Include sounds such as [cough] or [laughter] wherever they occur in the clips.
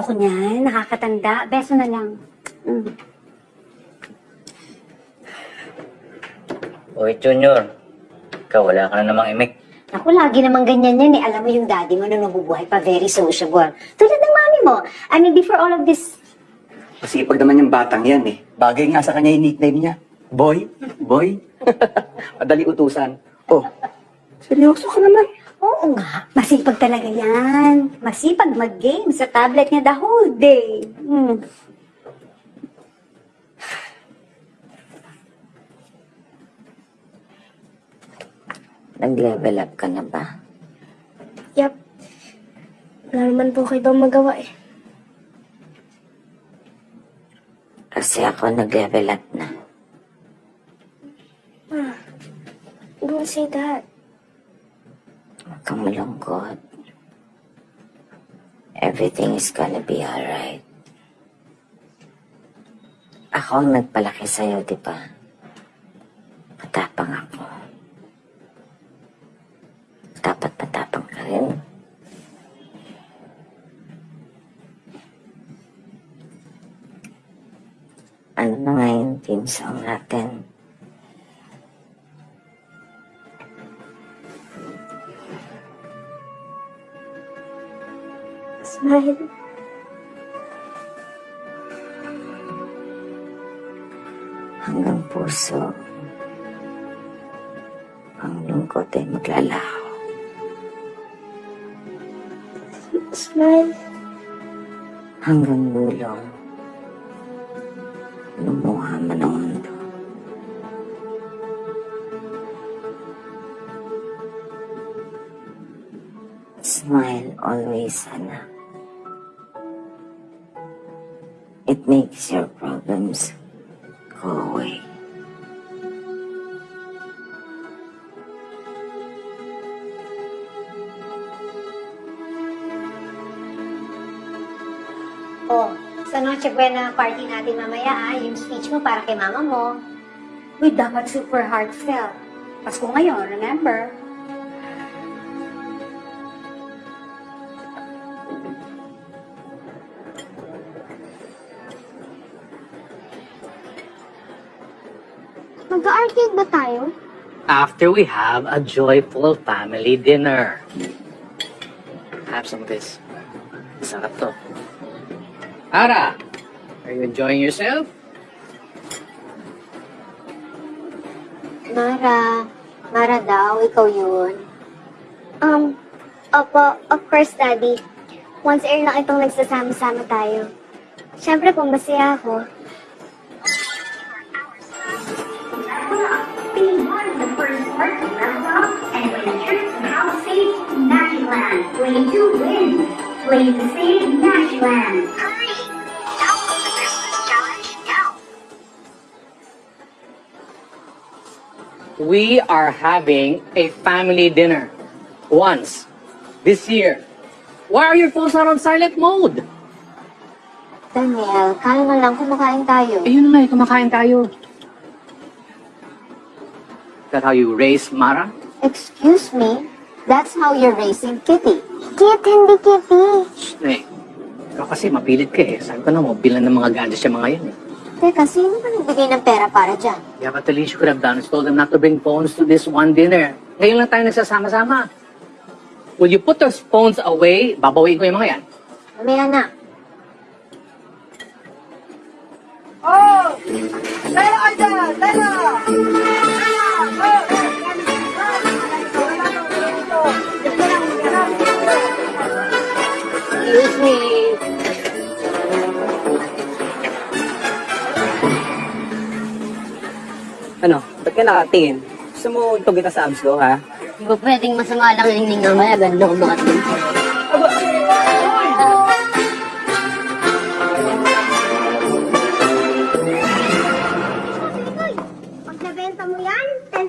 Diba ayaw ko niyan? Nakakatanda. Beso na lang. Mm. Uy, Junior. Ikaw, wala ka na namang imik. Ako, lagi namang ganyan yan eh. Alam mo yung daddy mo na nabubuhay pa, very sociable. Tulad ng mami mo. I mean, before all of this, Masipag naman yung batang yan eh. Bagay nga sa kanya yung nickname niya. Boy? Boy? [laughs] Madali utusan. Oh, seryoso ka naman. oo nga, masipag talaga yan. Masipag mag-game sa tablet niya the whole day. Mm. Nag-level up ka na ba? Yap. Wala naman po kayo bang magawa eh. Kasi ako nag-level up na. Don't say that. Huwag kang malungkot. Everything is gonna be alright. Ako ang nagpalaki sa'yo, di ba? Matapang ako. Dapat matapang ka rin. Ano na nga yung team song natin? Smile. hanggang puso. Ang lungkot ay maglalaho. Smile. Hanggang dulong. Lumuha man ang mundo. Smile always, anak. Makes your problems go away. Oh, sa Noche Buena party natin mamaya ah, yung speech mo para kay mama mo. Uy, dapat super heartfelt. Pasko ngayon, remember? After we have a joyful family dinner. Have some of this. Sarap to. Ara, are you enjoying yourself? Mara, Mara daw, ikaw yun. Um, opo, of course, Daddy. Once a year lang itong nagsasama-sama tayo. Siyempre, kung masaya ako. Wait to see Magiland. Hurry! Download the Christmas challenge now. We are having a family dinner. Once. This year. Why are your phones not on silent mode? Daniel, kalma lang, kumakain tayo. Eh, yun na nga, eh, kumakain tayo. That how you raise Mara? Excuse me? That's how you're raising Kitty. Kit, hindi Kitty. Shh, eh. Ikaw kasi mapilit ka eh. Sabi ko na mo, bilan ng mga gadgets yung mga yan eh. Teka, sino ba nagbigay ng pera para dyan? Yeah, but the least you could have done is told them not to bring phones to this one dinner. Ngayon lang tayo nagsasama-sama. Will you put those phones away? Babawiin ko yung mga yan. Mamaya na. Excuse me. Ano? Ba't ka nakatingin? Gusto mo itong kita sa abs ko, ha? Hindi ba pwedeng masama lang yung hininga maya? Ganda ko mga Pag nabenta mo yan, 10,000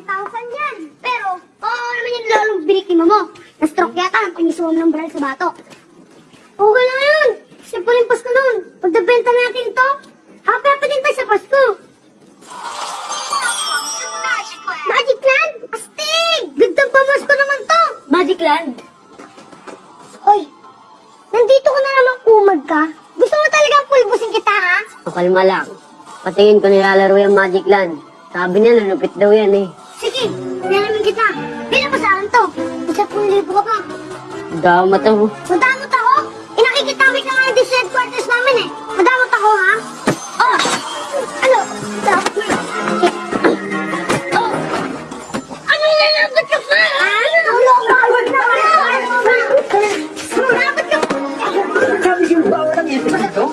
yan. Pero, oo naman yung lalong binitima mo. Na-stroke yata ang panisuwam ng baril sa bato. Okay lang yun. Simple yung Pasko nun. Pag nabenta natin ito, happy happy din tayo sa Pasko. Magic Land? Astig! Gandang pamasko naman to! Magic Land. Hoy, nandito ka na naman kumag ka. Gusto mo talagang pulbusin kita, ha? Pakalma lang. Patingin ko nilalaro yung Magic Land. Sabi niya, nanupit daw yan eh. Sige, nalamin kita. Bilang mo sa akin to. Isa pong libo ka pa. Damat ako. Madamot ako? Inakikitawid na nga yung headquarters namin eh. Madamot ako, ha? Oh! Ano? Na. Oh! Ano na nabat ka pa? Ano? Dapat na. Dapat ka. Sabi siya, bawal ang isip dito.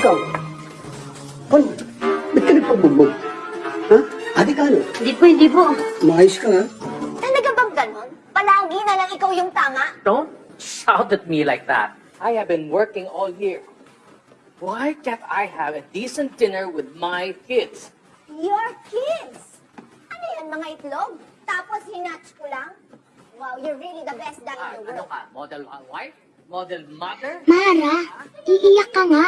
Ikaw. Ano? Ba't ka nagpabugbog? Ha? Ate ka ano? Hindi po, hindi po. Maayos ka, ha? Palagi na lang ikaw yung tama? Don't shout at me like that. I have been working all year. Why can't I have a decent dinner with my kids? Your kids! Ano yan, mga itlog? Tapos hinatch ko lang? Wow, you're really the best dad Ah, in the ano world. ka? Model wife? Model mother? Mara, iiyak ka nga.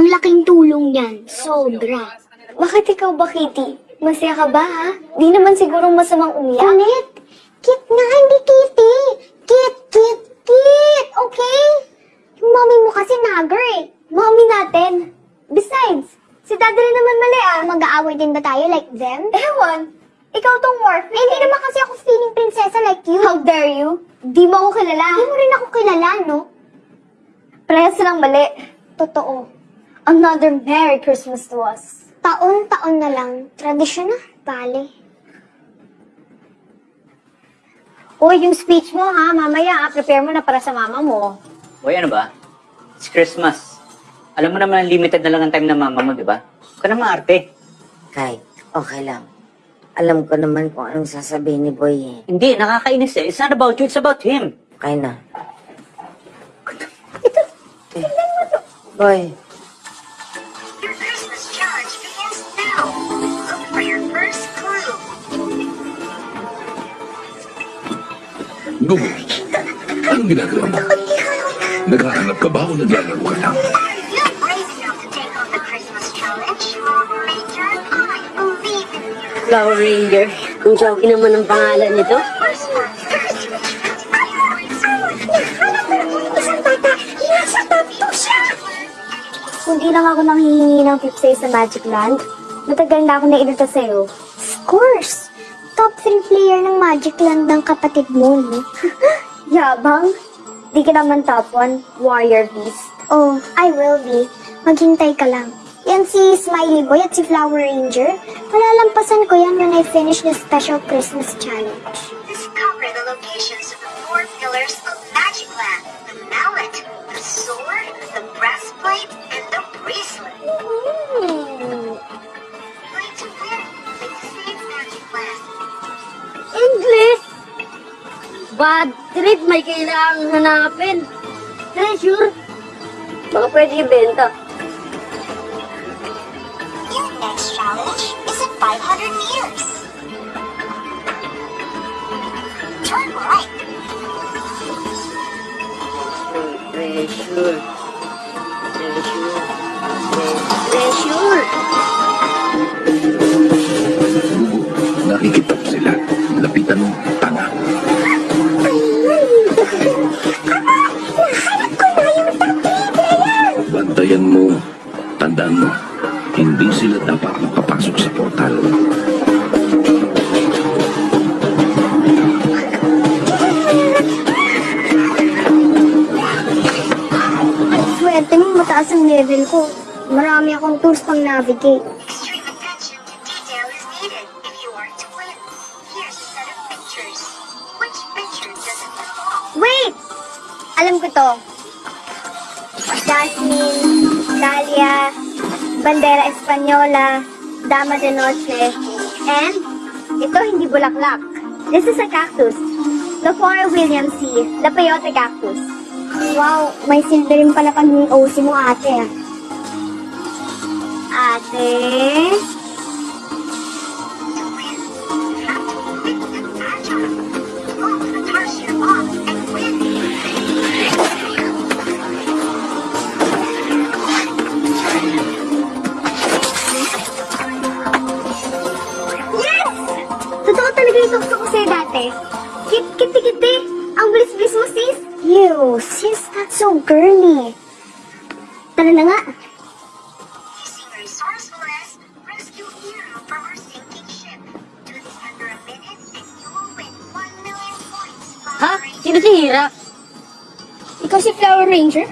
Ang laking tulong yan. Sobra. Bakit ikaw ba, Kitty? Masaya ka ba, ha? Di naman siguro masamang umiyak. Ulit! Kit nga, hindi kitty! Kit, kit, kit! Okay? Yung mommy mo kasi nagger eh. Mommy natin. Besides, si Daddy rin naman mali, ah. Mag-aaway din ba tayo like them? Ewan, ikaw tong Morphe. Eh, hindi naman kasi ako feeling prinsesa like you. How dare you? Di mo ako kilala. Hindi mo rin ako kilala, no? Parehas lang mali. Totoo. Another Merry Christmas to us. Taon-taon na lang. Tradisyon na. Bale. Uy, yung speech mo ha, mamaya, ah, prepare mo na para sa mama mo. Boy, ano ba? It's Christmas. Alam mo naman, limited na lang ang time ng mama mo, di ba? Huwag ka na maarte. Kahit, okay lang. Alam ko naman kung anong sasabihin ni Boy eh. Hindi, nakakainis eh. It's not about you, it's about him. Okay na. Eh, Boy, Gugu, anong ginagawa mo? Naghahanap ka ba o naglalaro ka lang? Flower Ranger. Ang joke naman ang pangalan nito. Christmas, Christmas. Nahanap ko yung isang bata. Nasa tabi siya. Kung di lang ako nanghihingi ng tips sa'yo sa Magic Land, matagal na ako nailita sa'yo. Of course. Top 3 player ng Magic Land ng kapatid mo, no? [laughs] Yabang. Di ka naman top 1, Warrior Beast. Oh, I will be. Maghintay ka lang. Yan si Smiley Boy at si Flower Ranger. Malalampasan ko yan when I finish the special Christmas challenge. Bad trip, may kailangang hanapin. Treasure? Baka pwede ibenta. Your next challenge is in 500 meters. Turn right. Treasure. Treasure. Treasure. Nakikita ko sila. Lapitan mo, tanga. Bantayan mo. Tandaan mo, hindi sila dapat makapasok sa portal. Swerte mo, mataas ang level ko. Marami akong tools pang navigate. Alam ko to. Jasmine, Dahlia, Bandera Española, Dama de Noche, and ito hindi bulaklak. This is a cactus. The Flora Williams C. The peyote cactus. Wow, may silver rin pala kami OC mo ate. Ate? So girly. Tara na nga. Using resourcefulness, rescue Hero from her sinking ship. Do this under a minute and you will win 1 million points. Ha? Sino si Hira? Ikaw si Flower Ranger?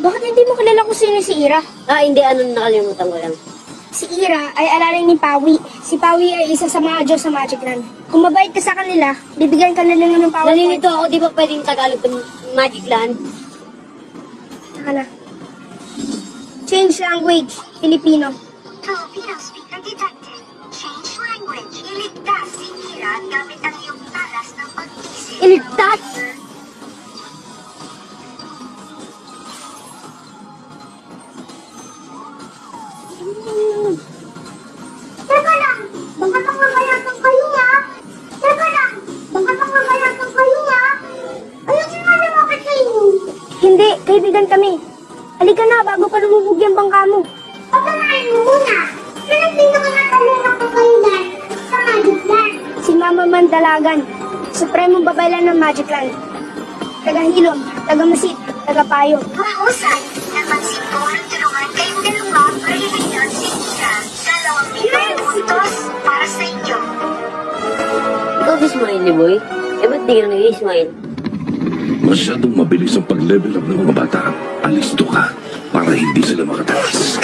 Bakit hindi mo kilala kung sino si Ira? Ah, hindi. Ano nakalimutan ko lang. Si Ira ay alalay ni Pawi. Si Pawi ay isa sa mga Diyos sa Magic Land. Kung mabait ka sa kanila, bibigyan ka nila ng power Nalilito ako, di ba pwedeng Tagalog ng Magic Land? Saka na. Change language. Filipino. Filipino speaker detected. Change language. Iligtas si Hira gamit ang iyong talas ng pag-isip. Iligtas? Teka lang! Baka pangmamayatang kayo niya! Teka lang! Baka pangmamayatang kayo niya! Ayusin mo lumapit sa inyo! Hindi, kaibigan kami. Halika na, bago pa lumubog yung bangka mo. Pagkamain mo muna! Sino pinakamatalunok ko kayo dyan sa Magic Land? Si Mama Mandalagan, Supremong Babaylan ng Magic Land. Taga-hilom, taga-masit, taga-payo. Mahusay! Napansin ko ang tulungan kayong dalawa iligtas si Hira. Dalawang milyon puntos para sa inyo. Ikaw si Smiley Boy? Eh, ba't di ka nag-smile? Masyadong mabilis ang pag-level up ng mga bata. Alisto ka para hindi sila makatakas.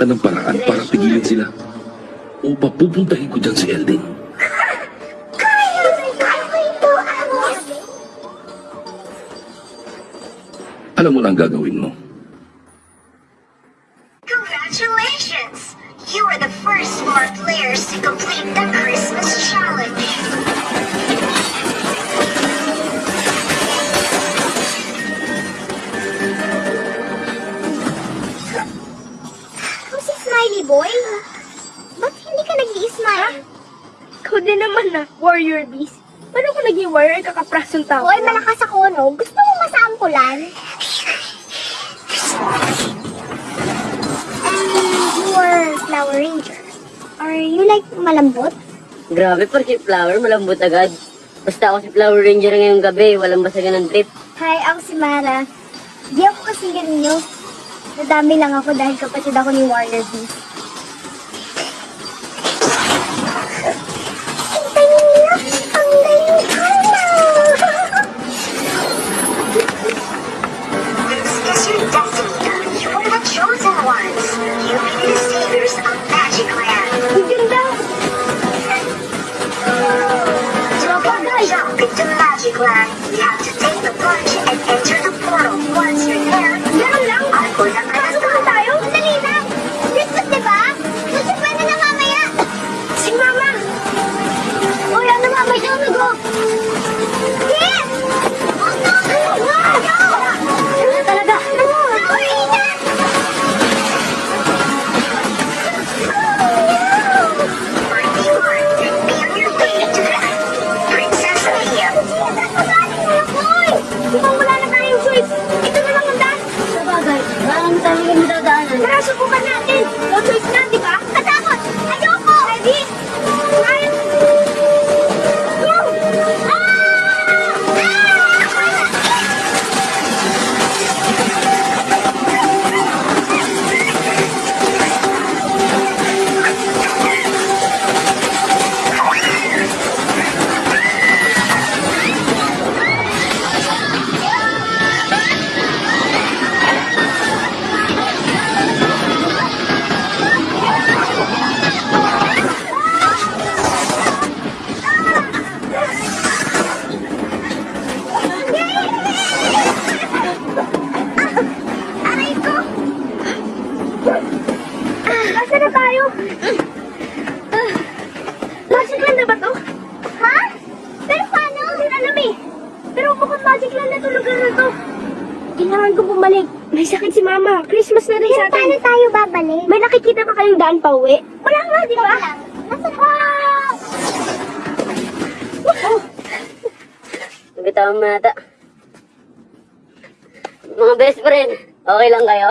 Ka ng paraan para pigilan sila. O papupuntahin ko dyan si Amos. Alam mo na ang gagawin mo. Si Flower, malambot agad. Basta ako si Flower Ranger ngayong gabi, walang basagan ng trip. Hi, ako si Mara. Di ako kasi ganun Nadami lang ako dahil kapatid ako ni Warrior Beast. Nabitawan mo nata. Mga best friend, okay lang kayo?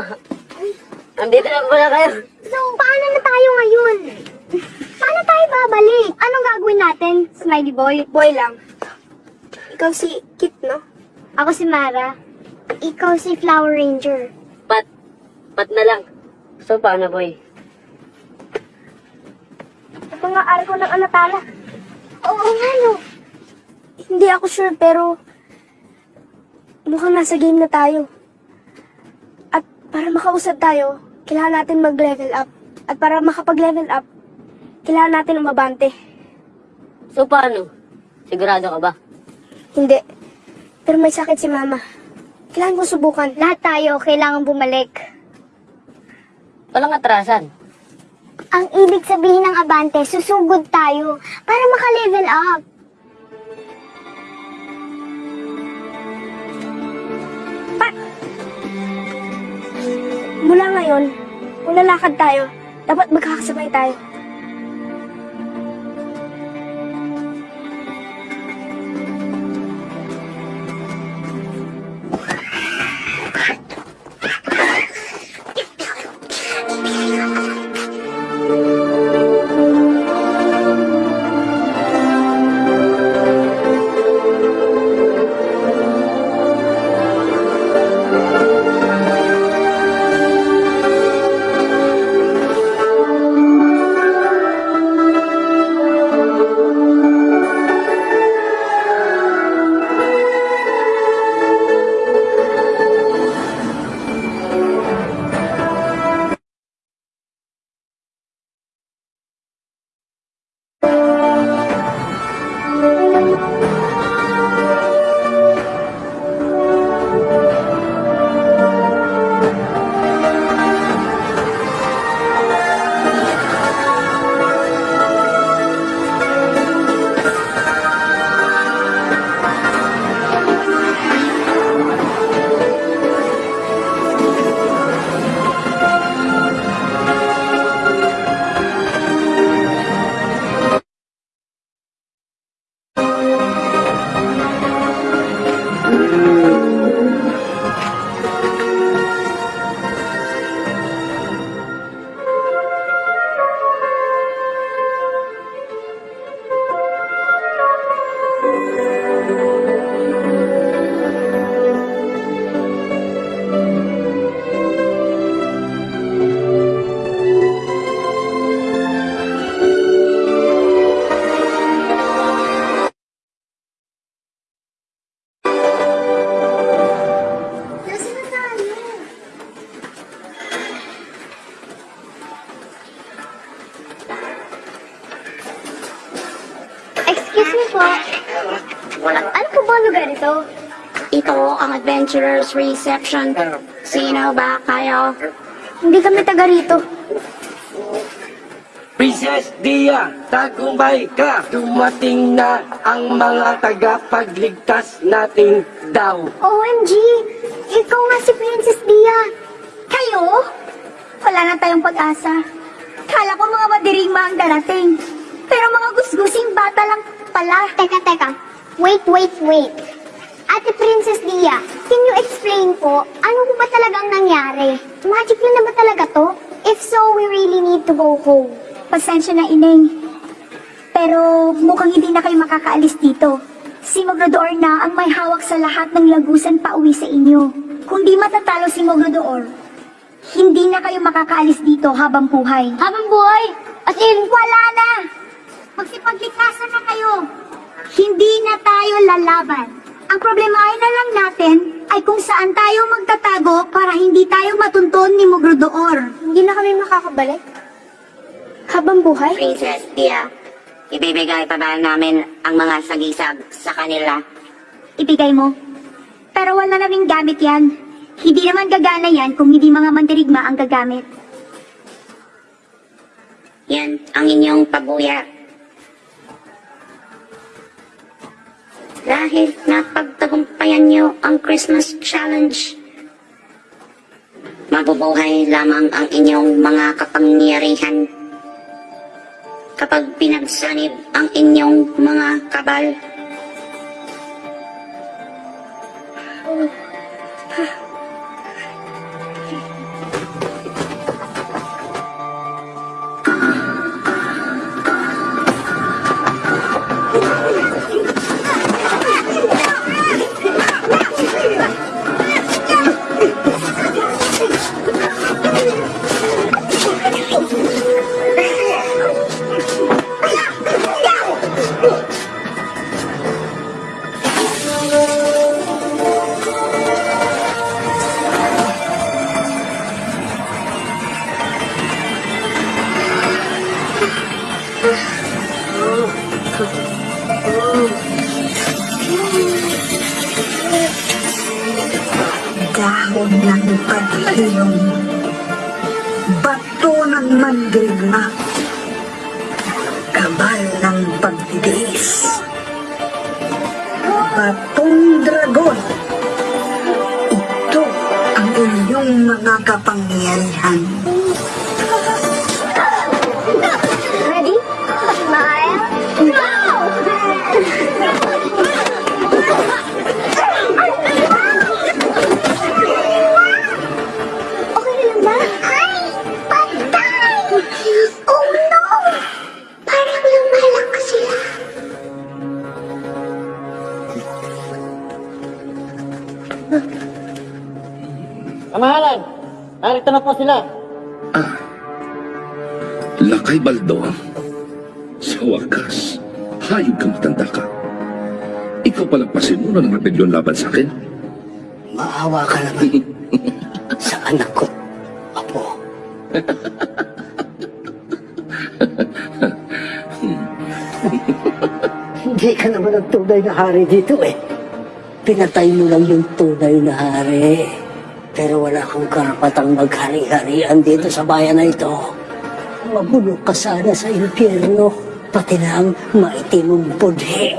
Andito na pala kayo. So, paano na tayo ngayon? Paano tayo babalik? Anong gagawin natin? Smiley boy. Boy lang. Ikaw si Kit, no? Ako si Mara. Ikaw si Flower Ranger. Pat, pat na lang. So, paano boy? Ito nga araw ng alatala. Oo nga, no. Hindi ako sure, pero mukhang nasa game na tayo. At para makausap tayo, kailangan natin mag-level up. At para makapag-level up, kailangan natin umabante. So, paano? Sigurado ka ba? Hindi. Pero may sakit si Mama. Kailangan ko subukan. Lahat tayo kailangan bumalik. Walang atrasan. Ang ibig sabihin ng abante, susugod tayo para maka-level up. Mula ngayon, kung lalakad tayo, dapat magkakasabay tayo. Adventurers Reception. Sino ba kayo? Hindi kami taga rito. Princess Dia, tagumpay ka! Dumating na ang mga tagapagligtas natin daw. OMG! Ikaw nga si Princess Dia. Kayo? Wala na tayong pag-asa. Kala ko mga madirigma ang darating. Pero mga gusgusing bata lang pala. Teka, teka. Wait, wait, wait. Ate Princess Dia, can you explain po, ano po ba talagang nangyari? Magic na ba talaga to? If so, we really need to go home. Pasensya na, Ineng. Pero mukhang hindi na kayo makakaalis dito. Si Mogrodoor na ang may hawak sa lahat ng lagusan pa uwi sa inyo. Kung di matatalo si Mogrodoor, hindi na kayo makakaalis dito habang buhay. Habang buhay, As in, wala na! Magsipaglikasan na kayo. Hindi na tayo lalaban. Ang problema ay na lang natin ay kung saan tayo magtatago para hindi tayo matunton ni Mogrodoor. hindi na kami makakabalik. Habang buhay? Princess Dia, ibibigay pa ba namin ang mga sagisag sa kanila? Ibigay mo. Pero wala naming gamit yan. Hindi naman gagana yan kung hindi mga mandirigma ang gagamit. Yan ang inyong pabuya. Dahil napagtagumpayan niyo ang Christmas Challenge, mabubuhay lamang ang inyong mga kapangyarihan. Kapag pinagsanib ang inyong mga kabal, dahon ng paghilom, bato ng mandirigma, kabal ng pagtitiis, batong dragon. Ito ang inyong mga kapangyarihan. Narito na po sila. Lakay Baldo, sa wakas, hayop kang matanda ka. Ikaw palagpasin mo na ng rebelyon laban sa akin. Maawa ka naman [laughs] sa anak ko, Apo. Hindi ka naman ang tunay na hari dito eh. Pinatay mo lang yung tunay na hari. Wala kang karapatang maghari-harian dito sa bayan na ito. Mabulok ka sana sa impyerno, pati na ang maitimong budhe.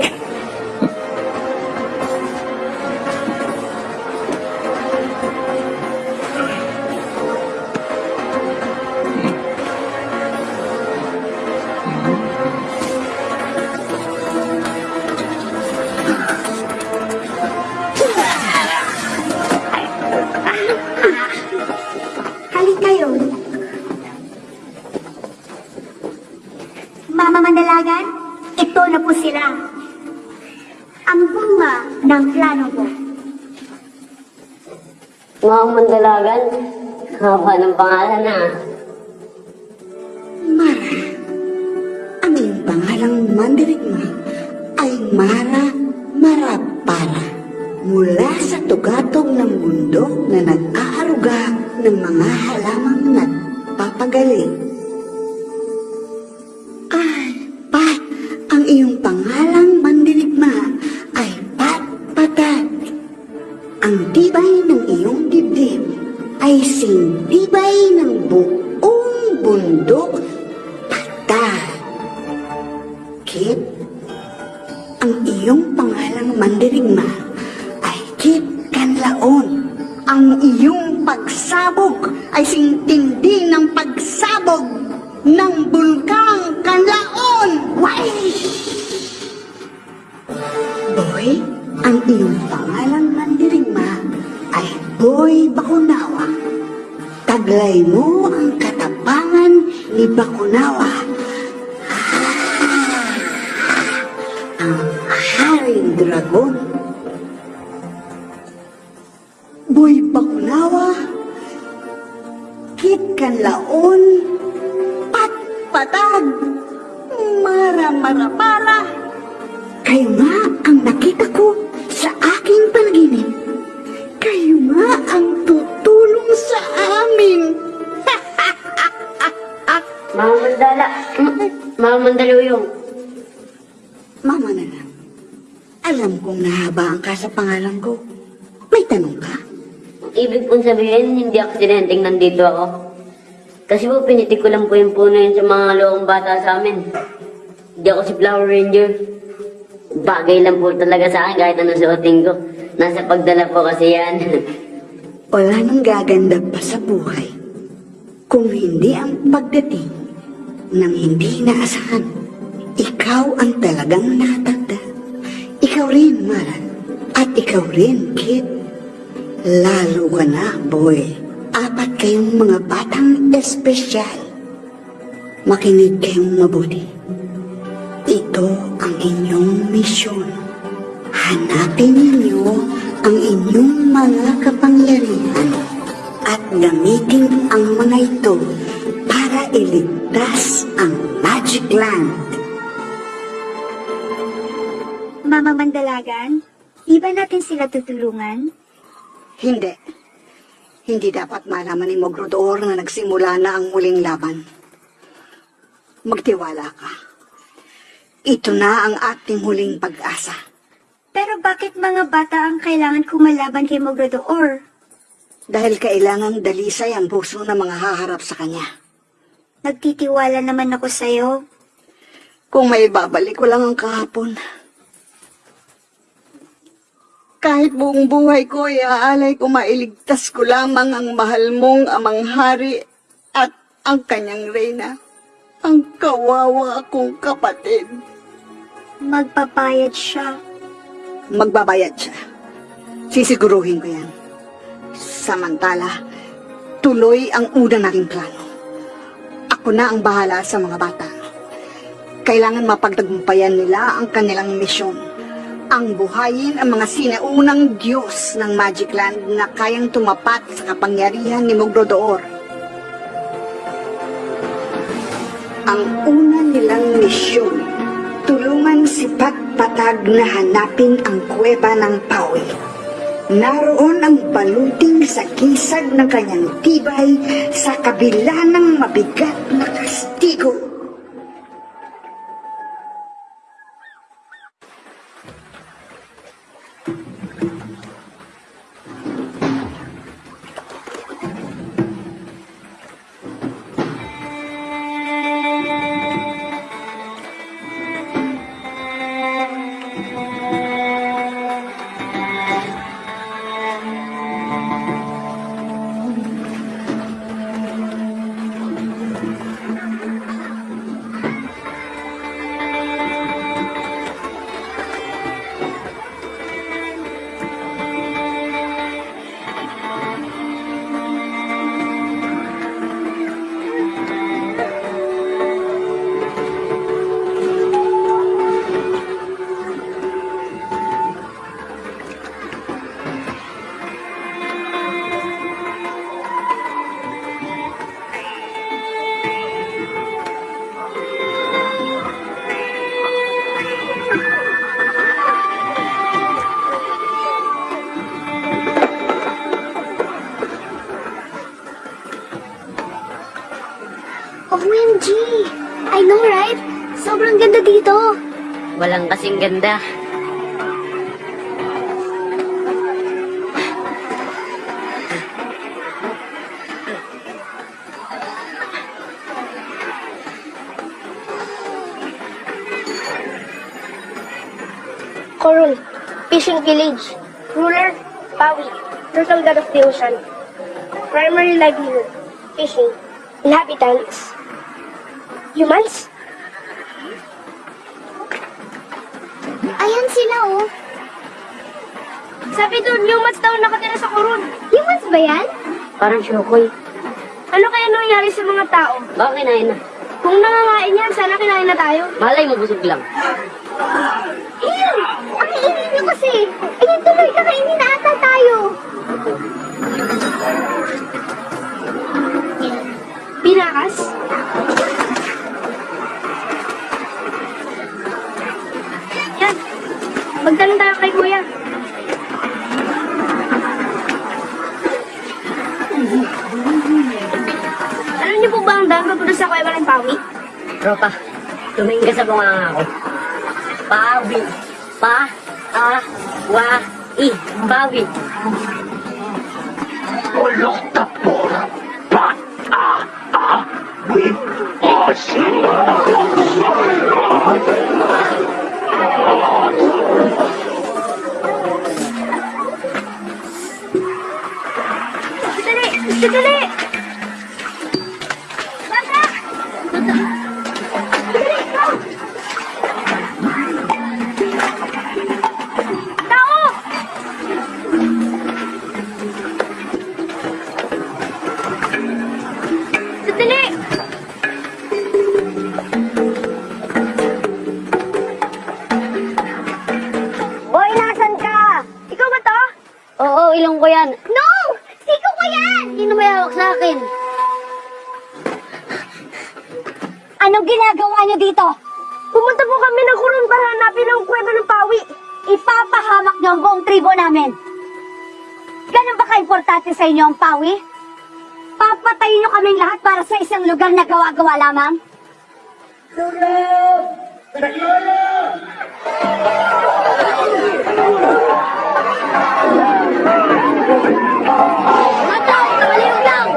Haba ng pangalan na. Haring Dragon. Boy Bakunawa. Kit Kanlaon. Pat Patag. Mara Mara Para. Kayo nga ang nakita ko sa aking panaginip. Kayo nga ang tutulong sa amin. [laughs] Mama Mandala. Mama Mandaluyong. Alam kong nahabaan ka sa pangalan ko. May tanong ka? Ibig pong sabihin, hindi ako sinenting nandito ako. Kasi po, pinitik ko lang po yung puno yun sa mga loong bata sa amin. Hindi ako si Flower Ranger. Bagay lang po talaga sa akin kahit ano suotin ko. Nasa pagdala po kasi yan. [laughs] Wala nang gaganda pa sa buhay kung hindi ang pagdating ng hindi inaasahan. Ikaw ang talagang natagda. Ikaw rin, Maran. At ikaw rin, Kid. Lalo ka na, boy. Apat kayong mga batang espesyal. Makinig kayong mabuti. Ito ang inyong misyon. Hanapin ninyo ang inyong mga kapangyarihan at gamitin ang mga ito para iligtas ang Magic Land. Mama Mandalagan, di ba natin sila tutulungan? Hindi. Hindi dapat malaman ni Mogrodor na nagsimula na ang muling laban. Magtiwala ka. Ito na ang ating huling pag-asa. Pero bakit mga bata ang kailangan kumalaban kay Mogradoor? Dahil kailangang dalisay ang puso ng mga haharap sa kanya. Nagtitiwala naman ako sa'yo. Kung may babalik ko lang ang kahapon. Kahit buong buhay ko, iaalay ko mailigtas ko lamang ang mahal mong amang hari at ang kanyang reyna. Ang kawawa kong kapatid. Magpapayad siya. Magbabayad siya. Sisiguruhin ko yan. Samantala, tuloy ang una nating plano. Ako na ang bahala sa mga bata. Kailangan mapagtagumpayan nila ang kanilang misyon. Ang buhayin ang mga sinaunang Diyos ng Magic Land na kayang tumapat sa kapangyarihan ni Mogrodoor. Ang una nilang misyon, tulungan si Patpatag na hanapin ang kuweba ng Pawi. Naroon ang baluting sa kisag ng kanyang tibay sa kabila ng mabigat na kastigo. kasing ganda. Corul, Fishing Village, Ruler, Pawi, Turtle God of the Ocean. Primary livelihood, fishing. Inhabitants, humans, Parang syokoy. Ano kaya nangyari sa mga tao? Baka kinain na. Kung nangangain yan, sana kinain na tayo. Malay mo, busog lang. Tropa, tumingin ka sa bunganga ko. Pawi. Pa. A. Wa. I. Pawi. Akin? Anong ginagawa niyo dito? Pumunta po kami ng kurun para hanapin ang kwento ng pawi. Ipapahamak niyo ang buong tribo namin. Ganun ba ka-importante sa inyo ang pawi? Papatayin niyo kaming lahat para sa isang lugar na gawa-gawa lamang? Mata! Kamaliw lang!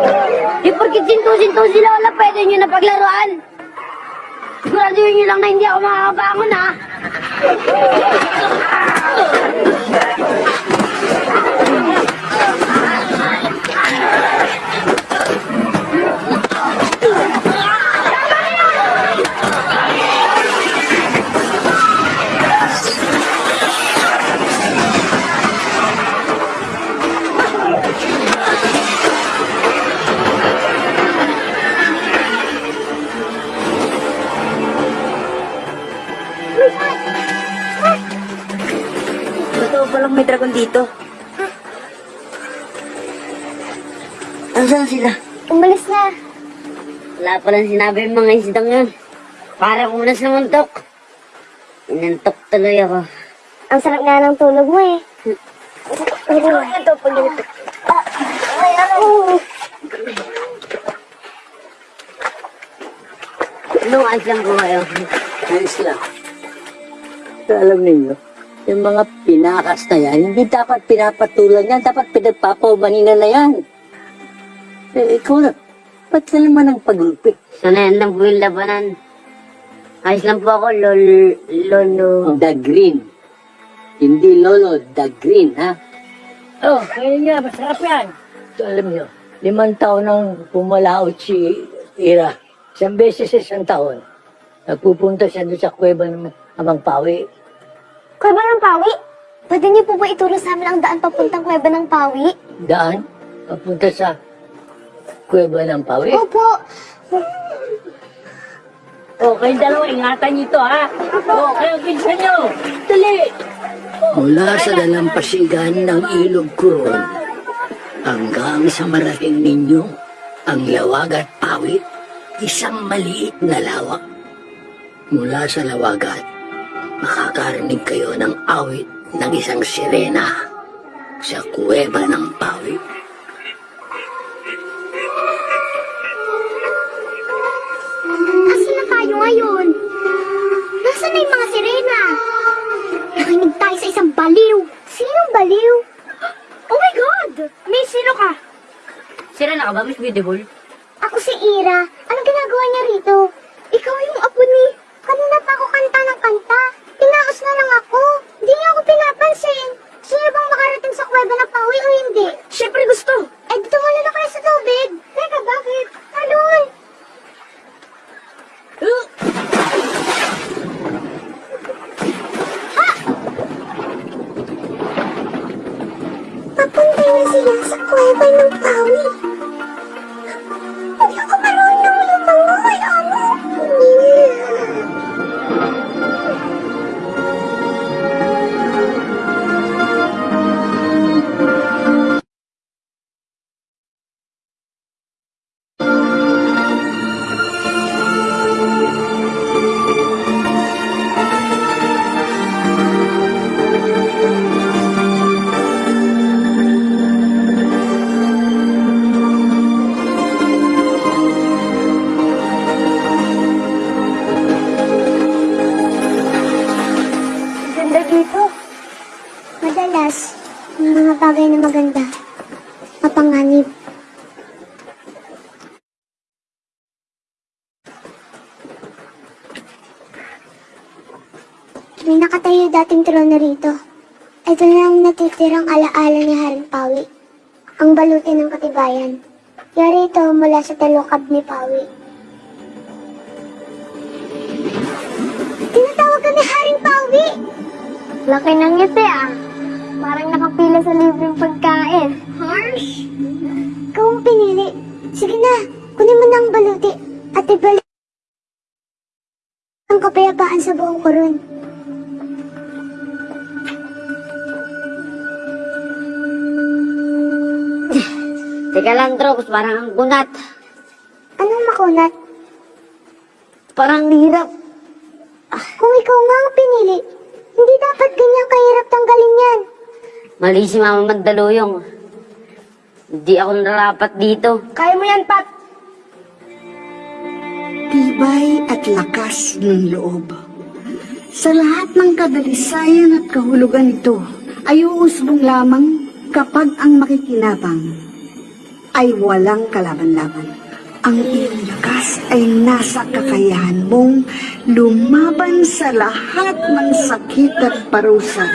Sinto-sinto si Lola, pwede nyo na paglaruan. Siguraduhin nyo lang na hindi ako makakabangon, ha? May dragon dito. Nasaan sila? Umalis na. Wala palang sinabi yung mga isdang yun. Para ko na sa muntok. Inantok tuloy ako. Ang sarap nga ng tulog mo eh. Pero ito pag ganito. Ay, ano? Anong ayos lang po kayo? Ayos lang. Pero alam ninyo, yung mga pinakas na yan, hindi dapat pinapatulan yan, dapat pinagpapaumanina na yan. Eh, ikaw na, ba't ka naman ang paglupit? Sanayan lang po yung labanan. Ayos lang po ako, lol, lolo. The green. Hindi lolo, the green, ha? Oh, kaya nga, masarap yan. Ito, alam niyo, limang taon nang pumalaot si Ira. Isang beses sa isang taon. Nagpupunta siya doon sa kuweba ng Amang Pawi. Kuweba ng Pawi? Pwede niyo po ba ituro sa amin ang daan papuntang Kuweba ng Pawi? Daan, papunta sa kuweba ng Pawi. Opo. Oh, kayong dalawa, ingatan niyo ito, ha? Oh, kayo, pinsan niyo. Dali! Mula sa dalampasigan ng ilog kuron hanggang sa marating ninyo ang lawag at pawit, isang maliit na lawak. Mula sa lawagat, makakarinig kayo ng awit ng isang sirena sa kuweba ng pawit. Nasaan na tayo ngayon? Nasaan na yung mga sirena? Nakinig tayo sa isang baliw. Sinong baliw? Oh my God! May sino ka? Sira na ka ba, Miss Beautiful? Ako si Ira. Anong ginagawa niya rito? Ikaw yung apo ni... Kanina pa ako kanta ng kanta. Tinaos na lang ako. Hindi niya ako pinapansin. Gusto niyo bang makarating sa kuweba na pauwi o hindi? Siyempre gusto. Eh, dito muna na kayo sa tubig. Teka, bakit? Talon! Papunta na sila sa kuweba ng pawi. Na ang natitirang alaala ni Haring Pawi. Ang baluti ng katibayan. Yari ito mula sa talukab ni Pawi. Tinatawag ka ni Haring Pawi! Laki ng ngiti ah. Parang nakapila sa libreng pagkain. Harsh! Ikaw ang pinili. Sige na, kunin mo na ang baluti at ibalik ang kapayapaan sa buong koron. Teka lang, Drops, parang ang kunat. Anong makunat? Parang hirap. Kung ikaw nga ang pinili, hindi dapat ganyan kahirap tanggalin yan. Mali si Mama Magdaluyong. Hindi ako narapat dito. Kaya mo yan, Pat. Tibay at lakas ng loob. Sa lahat ng kadalisayan at kahulugan nito, ay uusbong lamang kapag ang makikinabang ay walang kalaban-laban. Ang iyong lakas ay nasa kakayahan mong lumaban sa lahat ng sakit at parusa.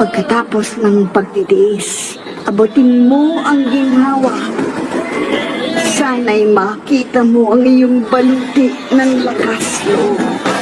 Pagkatapos ng pagtitiis, abutin mo ang ginhawa Sana'y makita mo ang iyong baluti ng lakas loob.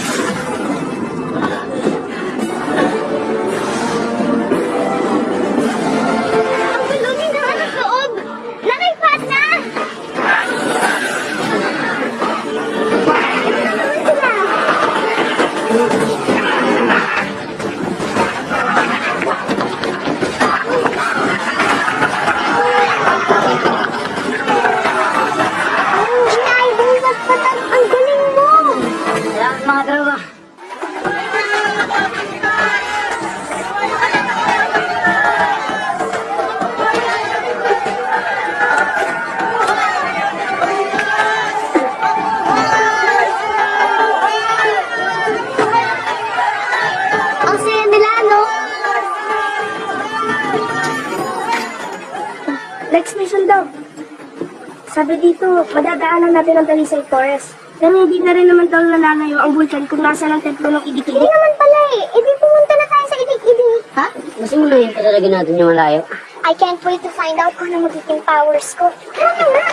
Bulkan kung nasa ng templo ng Idik-Idik. Hindi naman pala eh. Ibig pumunta na tayo sa Idik-Idik. Ha? Masimuloyin pa talaga natin yung malayo. I can't wait to find out kung ano magiging powers ko. Tara na nga!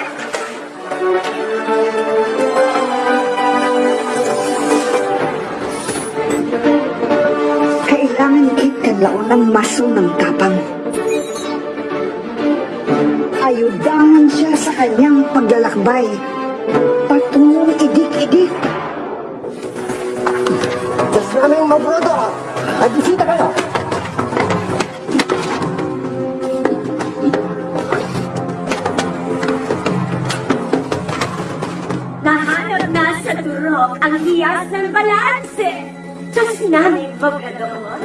Kailangan ikadlaon ng maso ng tapang. Ayudangan siya sa kanyang paglalakbay. Patungong idik-idik. Namin mabrodo! Nagbisita kayo! Nahanap na sa turok ang hiyas ng balanse. Diyos namin pagkagawa.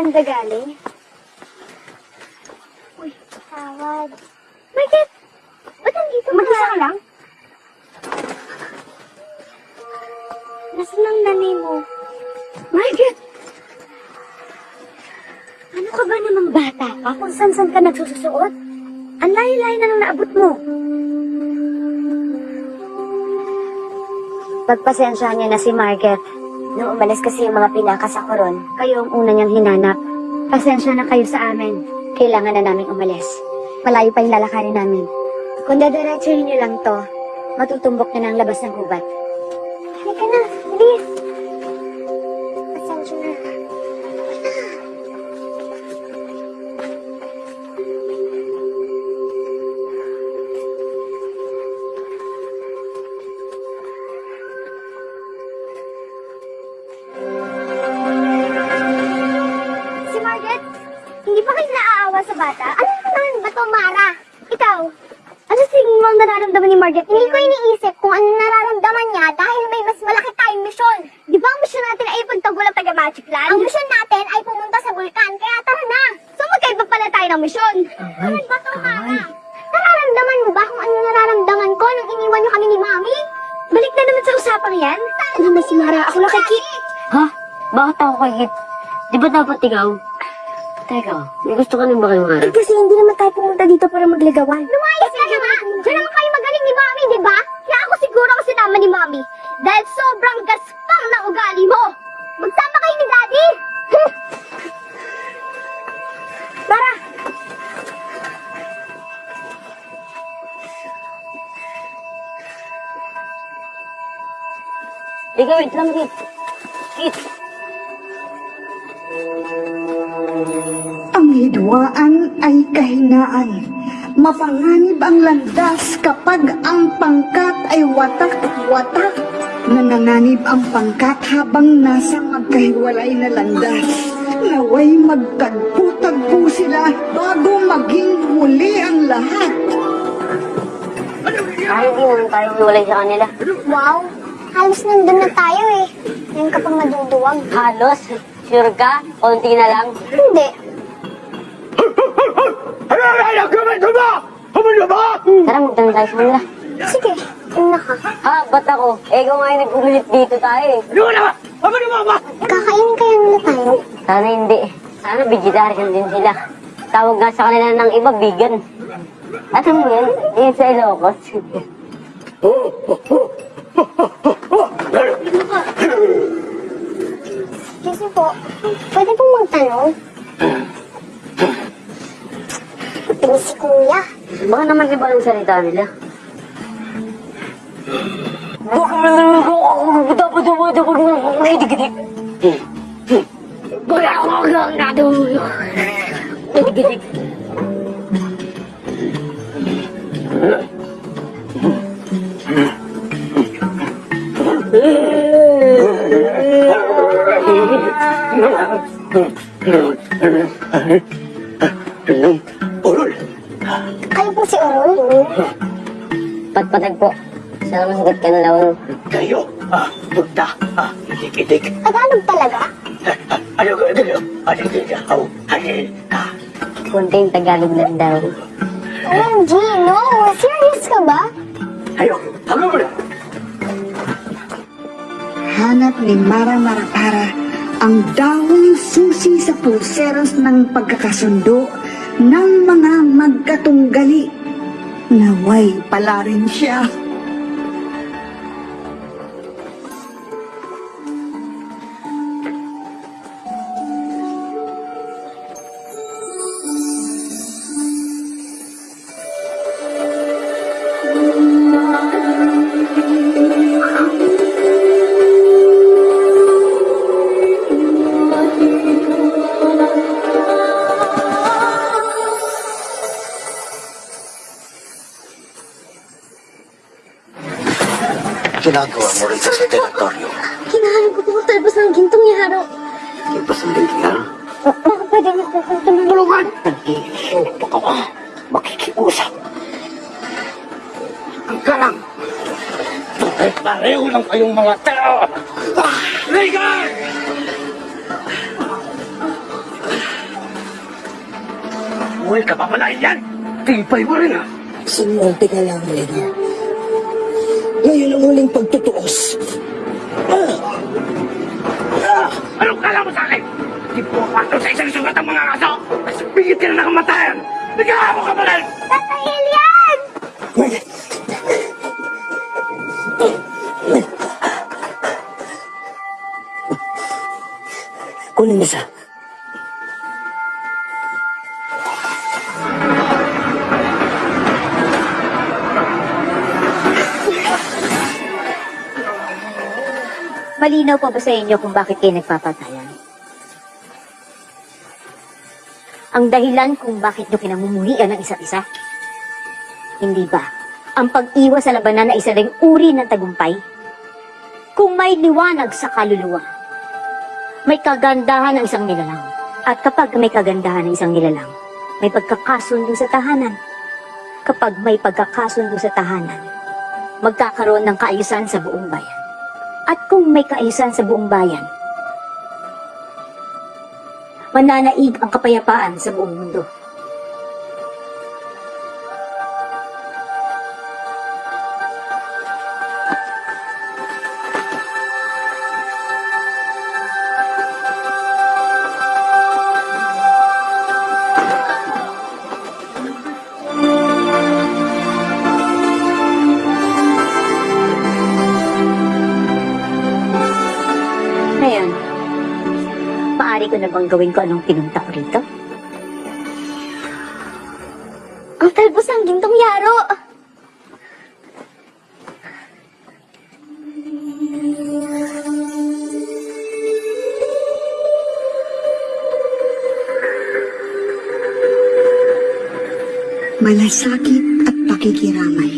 Banda galing. Uy, tawad. Bakit? Ba't nandito ka? Mag-isa ka lang? Nasaan ang nanay mo? Margaret! Ano ka ba namang bata ka kung saan-saan ka nagsususuot? Ang layo-layo na nang naabot mo. Pagpasensyahan niya na si Margaret. Nung umalis kasi yung mga pinaka sa koron, kayo ang una niyang hinanap. Pasensya na kayo sa amin. Kailangan na namin umalis. Malayo pa yung lalakarin namin. Kung dadiretsuhin niyo lang to, matutumbok na ng labas ng gubat. Dapat ikaw? Teka, may gusto ka nang ba kay Mara? Eh, kasi hindi naman tayo pumunta dito para magligawan. Lumayas ka naman ang pangkat habang nasa magkahiwalay na landas. Naway magtagpo-tagpo sila bago maging huli ang lahat. Ay, hindi naman tayo hiwalay sa kanila. Wow! Halos nandun na tayo eh. Ngayon ka pang maduduwag. Halos? Sure ka? Konti na lang? Hindi. Tara, magtanong tayo sa kanila. Ka. Ba't ako? Eh, kung nga yung nagpumilit dito tayo eh. Kakainin kaya nila tayo? Sana hindi. Sana vegetarian din sila. Tawag nga sa kanila ng iba, vegan. At mo yun, yun sa Ilocos. Kasi po, pwede pong magtanong? Ito si Kuya. Baka naman iba ang salita nila. Ayo po si Orol. Patpatag po. Sana masigat ka na lawan. Kayo, ah, punta, ah, itik-itik. Tagalog talaga? Ano ka, ano, ano, ano, ano, ah, Kunting Tagalog lang daw. OMG, no! Serious ka ba? ayo, ano mo na? Hanap ni Mara Marapara ang dawong susi sa pulseros ng pagkakasundo ng mga magkatunggali. Naway pala rin siya. Teritoryo? Hinahanap ko po talbos ng gintong yaro. Iba sa lingkar? Baka pwede mo po kong tumulungan. Nag-iisip ka ba? Makikiusap. Ang kalang! Eh, pareho lang kayong mga tao! Ligan! Buhay ka pa pala yan! Tipay mo rin ah! Sumulte ka lang, Lena. Ngayon ang huling pagtutuos. Anong kala mo sa akin? Di po pato sa isang sugat ang mga kaso! Mas bigit ka na ng kamatayan! Nag-aamo ka pa rin! Tatay Malinaw pa ba sa inyo kung bakit kayo nagpapatayan? Ang dahilan kung bakit nyo kinamumuhian ng isa't isa? Hindi ba? Ang pag-iwas sa labanan na isa ring uri ng tagumpay? Kung may liwanag sa kaluluwa, may kagandahan ng isang nilalang. At kapag may kagandahan ng isang nilalang, may pagkakasundo sa tahanan. Kapag may pagkakasundo sa tahanan, magkakaroon ng kaayusan sa buong bayan. At kung may kaayusan sa buong bayan, mananaig ang kapayapaan sa buong mundo. Bang gawin ko anong pinunta ko rito? Ang talbos ng gintong yaro. malasakit at pakikiramay.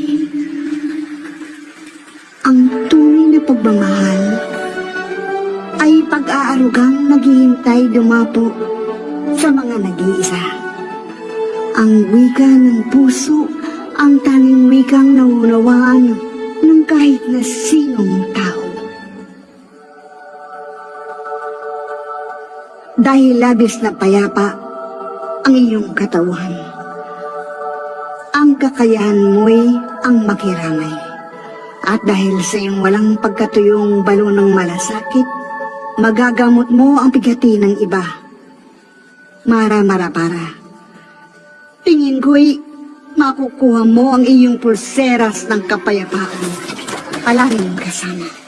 Ang tunay na pagmamahal pag-aarugang naghihintay dumapo sa mga nag-iisa. Ang wika ng puso, ang tanging wikang naunawaan ng kahit na sinong tao. Dahil labis na payapa ang iyong katawan ang kakayahan mo'y ang makiramay. At dahil sa iyong walang pagkatuyong balo ng malasakit, magagamot mo ang bigati ng iba. Mara-mara para. Tingin ko'y makukuha mo ang iyong pulseras ng kapayapaan. Palaging kasama.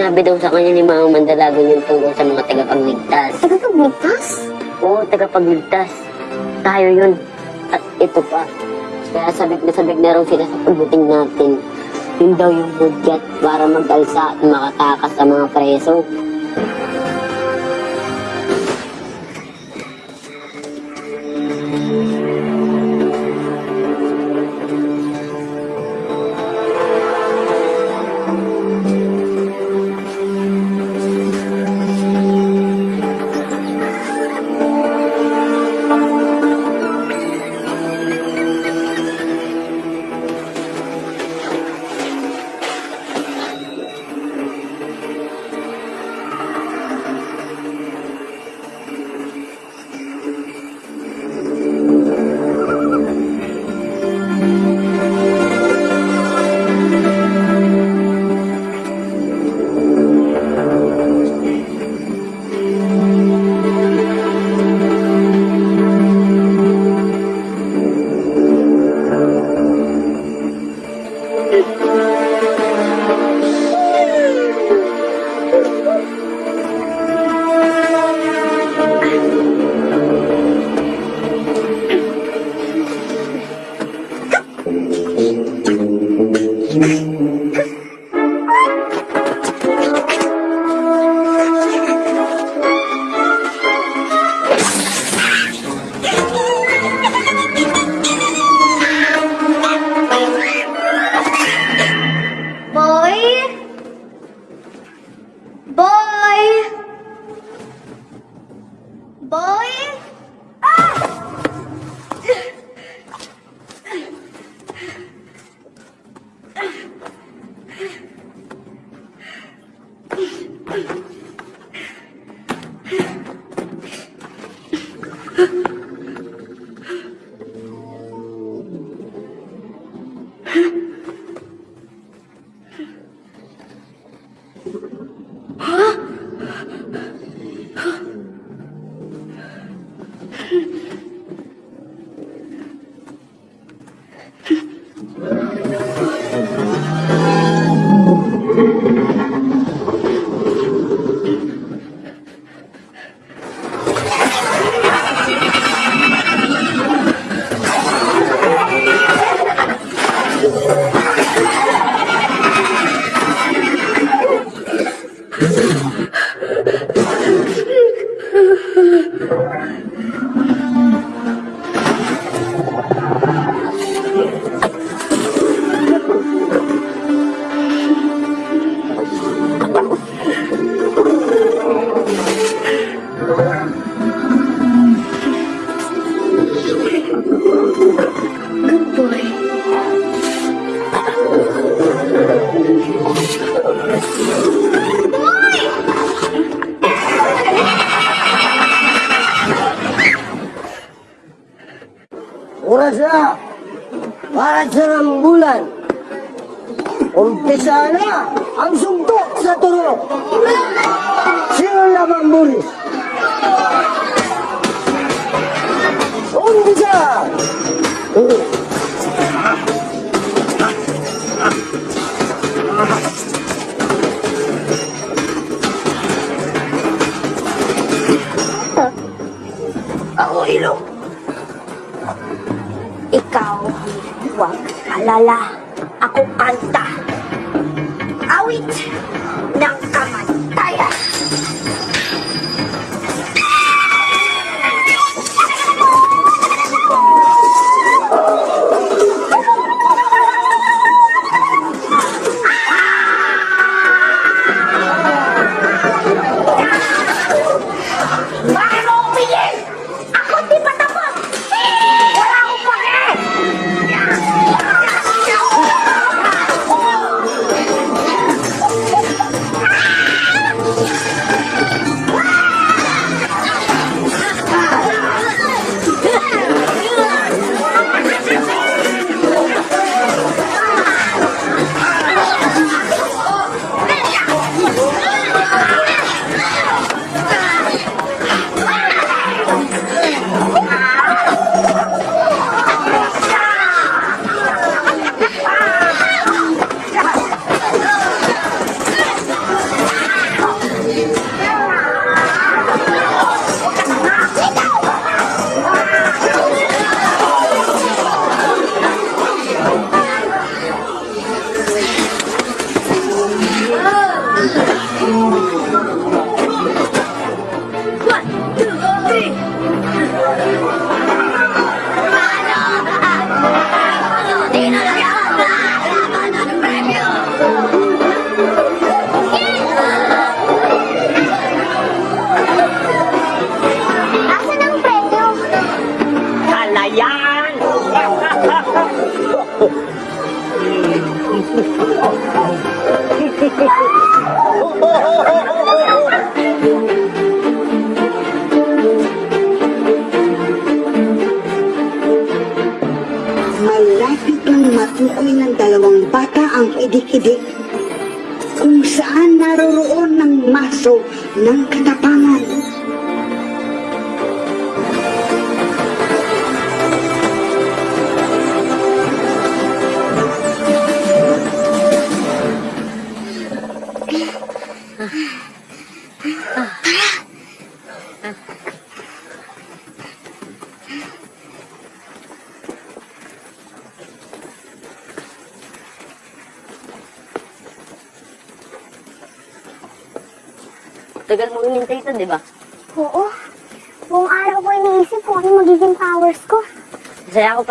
Sinabi daw sa kanya ni Mama Mandalagan yung tungkol sa mga tagapagligtas. Tagapagligtas? Oo, tagapagligtas. Tayo yun. At ito pa. Kaya sabik na sabik na raw sila sa pagdating natin. Yun daw yung budget para mag-alsa at makatakas sa mga preso.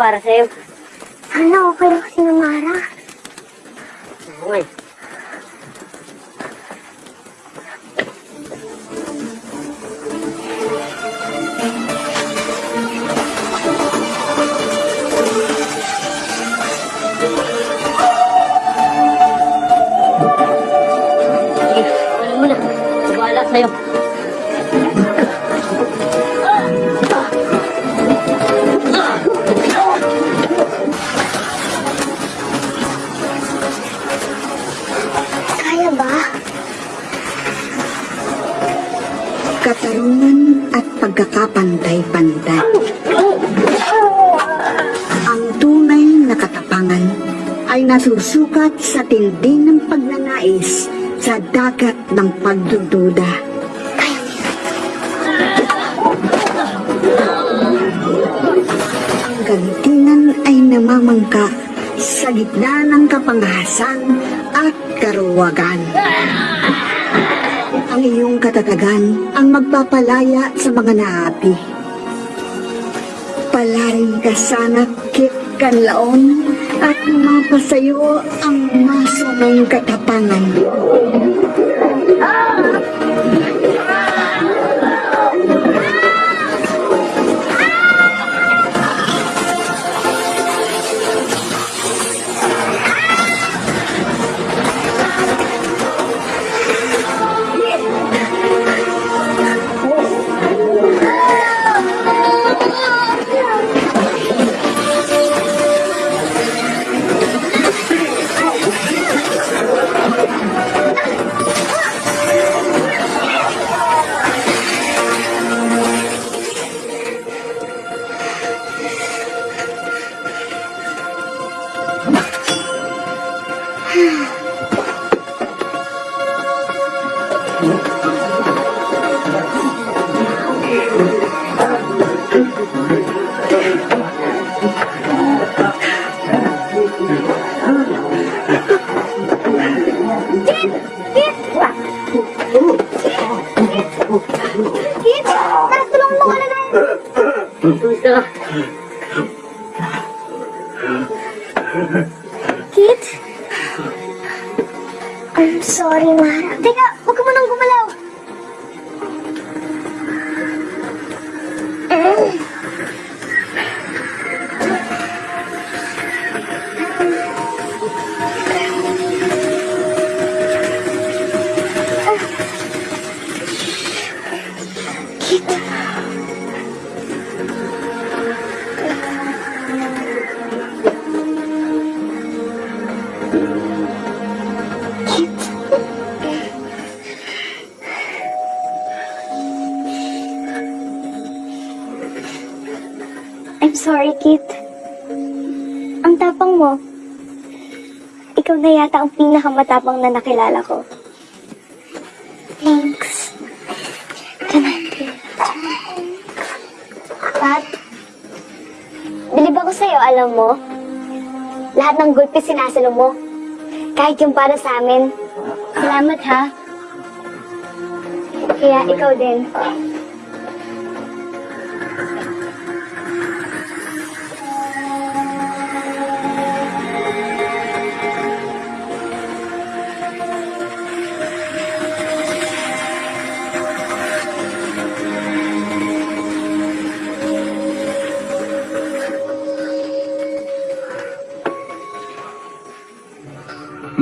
Para sa'yo. Sana okay lang si Namara. Oo eh. Sa'yo. At pagkakapantay-pantay. Ang tunay na katapangan ay nasusukat sa tindi ng pagnanais sa dagat ng pagdududa. Ang galintinan ay namamangka sa gitna ng kapangahasan at karuwagan. Ang iyong katatagan ang magpapalaya sa mga naapi. Palarin ka sana, Kit Kanlaon, at mapasayo ang maso ng katapangan. Kit, sorry, Kit. Ang tapang mo. Ikaw na yata ang pinakamatapang na nakilala ko. Thanks. Tama. Pat, bilib ako sa'yo, alam mo. Lahat ng gulpi sinasalo mo. Kahit yung para sa amin. Salamat, ha? Kaya ikaw din.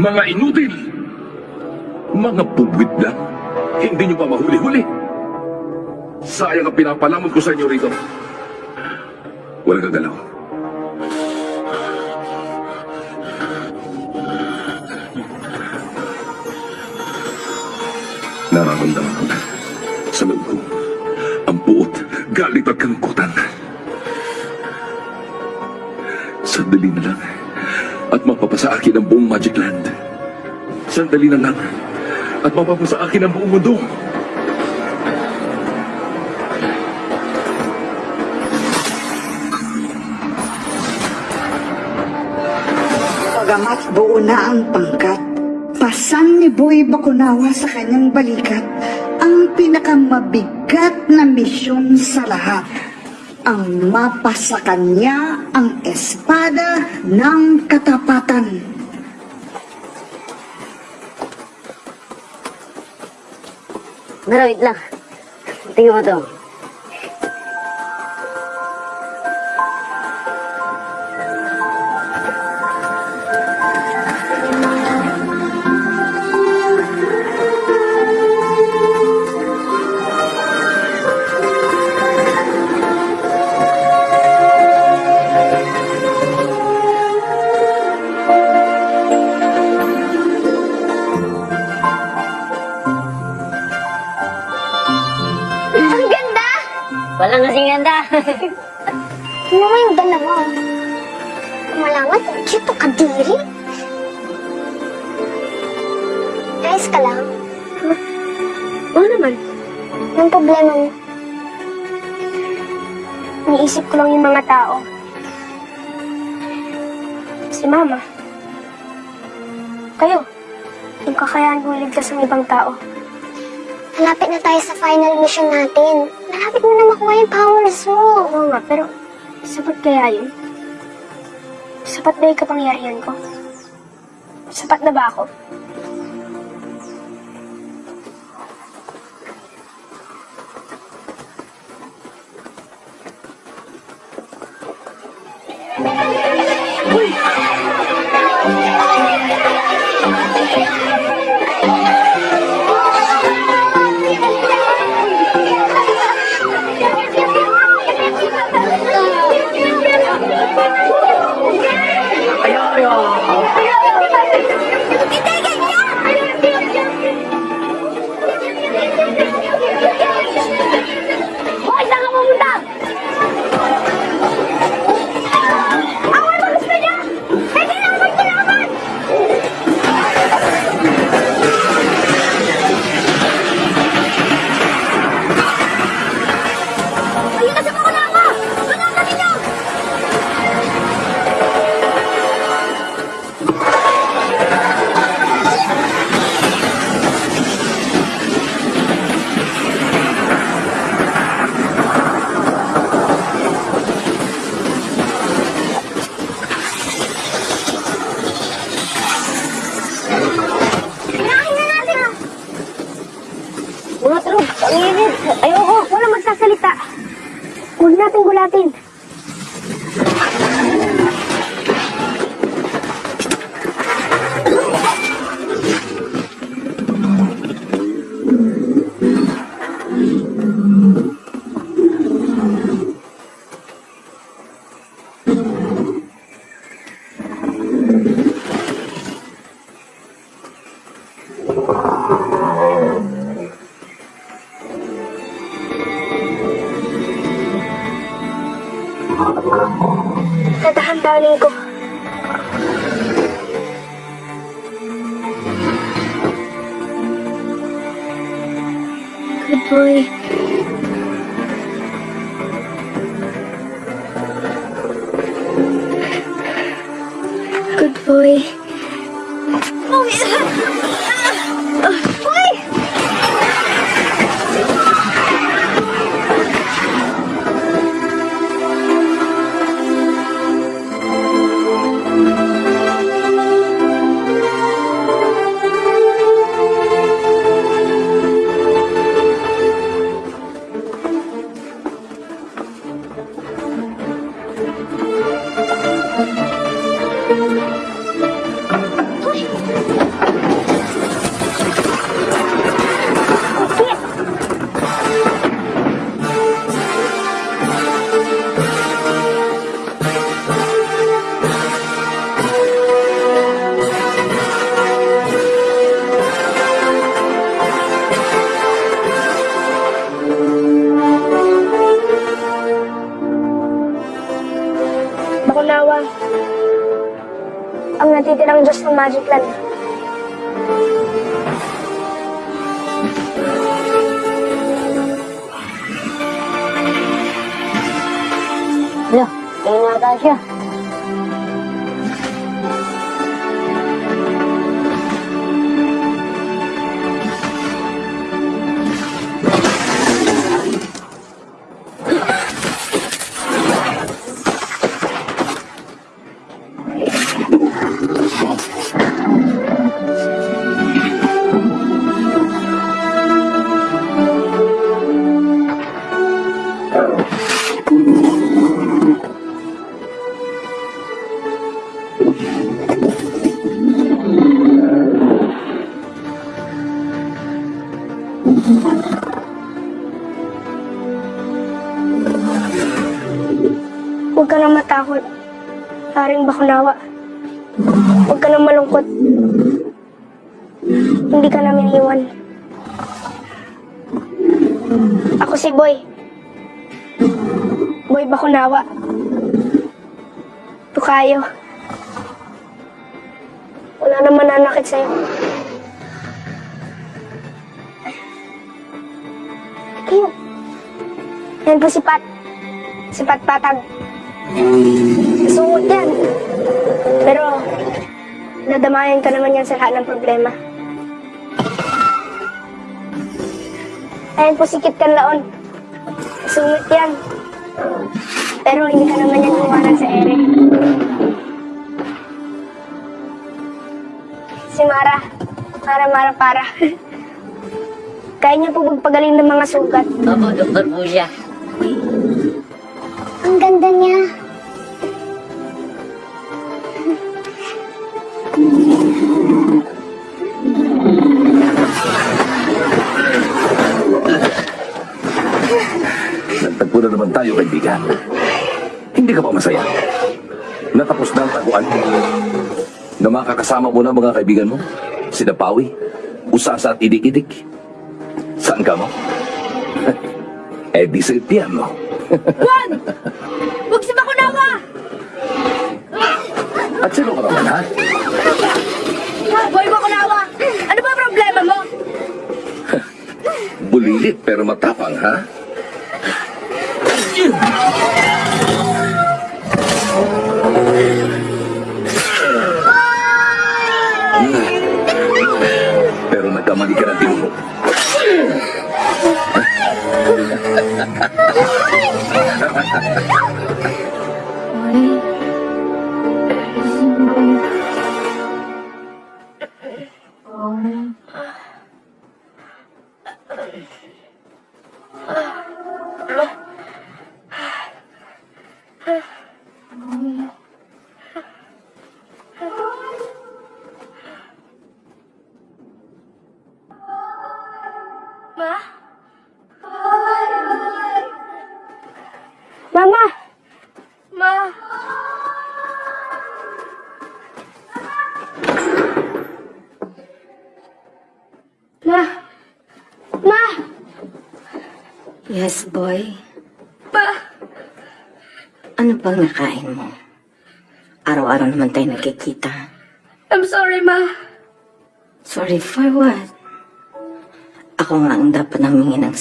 Mga inutil! Mga pubwit lang. Hindi nyo pa mahuli-huli. Sayang ang pinapalamon ko sa inyo rito. Walang gagalaw. Nararamdaman ko sa loob ko ang puot, galit at kalungkutan. Sandali na lang at mapapasa akin ang buong Magic Land. Sandali na lang at mapapasa akin ang buong mundo. Pagamat buo na ang pangkat, pasan ni Boy Bakunawa sa kanyang balikat ang pinakamabigat na misyon sa lahat. Ang mapasa kanya ang espada ng katapatan. Pero wait lang. Tingnan mo to. Lang yung mga tao. Si Mama. Kayo. Yung kakayahan kong iligtas ng ibang tao. Malapit na tayo sa final mission natin. Malapit mo na makuha yung powers mo. Oo nga, pero sapat kaya yun? Sapat ba yung kapangyarihan ko? Sapat na ba ako? Patag. Sungot yan. Pero, nadamayan ka naman yan sa lahat ng problema. Ayan po si Kit Kanlaon. Sungot yan. Pero hindi ka naman yan iwanan sa ere. Si Mara. Mara, Mara, para. [laughs] Kaya niya po magpagaling ng mga sugat. Opo, doktor po Na makakasama mo na mga kaibigan mo. Sina Pawi, Usasa at Idik-Idik. Saan ka mo? [laughs] eh di sa piano. [laughs] Juan! Huwag si Bakunawa! At sino ka naman, ha? Boy Bakunawa! Ano ba problema mo? [laughs] Bulilit pero matapang, ha? Pero nagkamali ka ng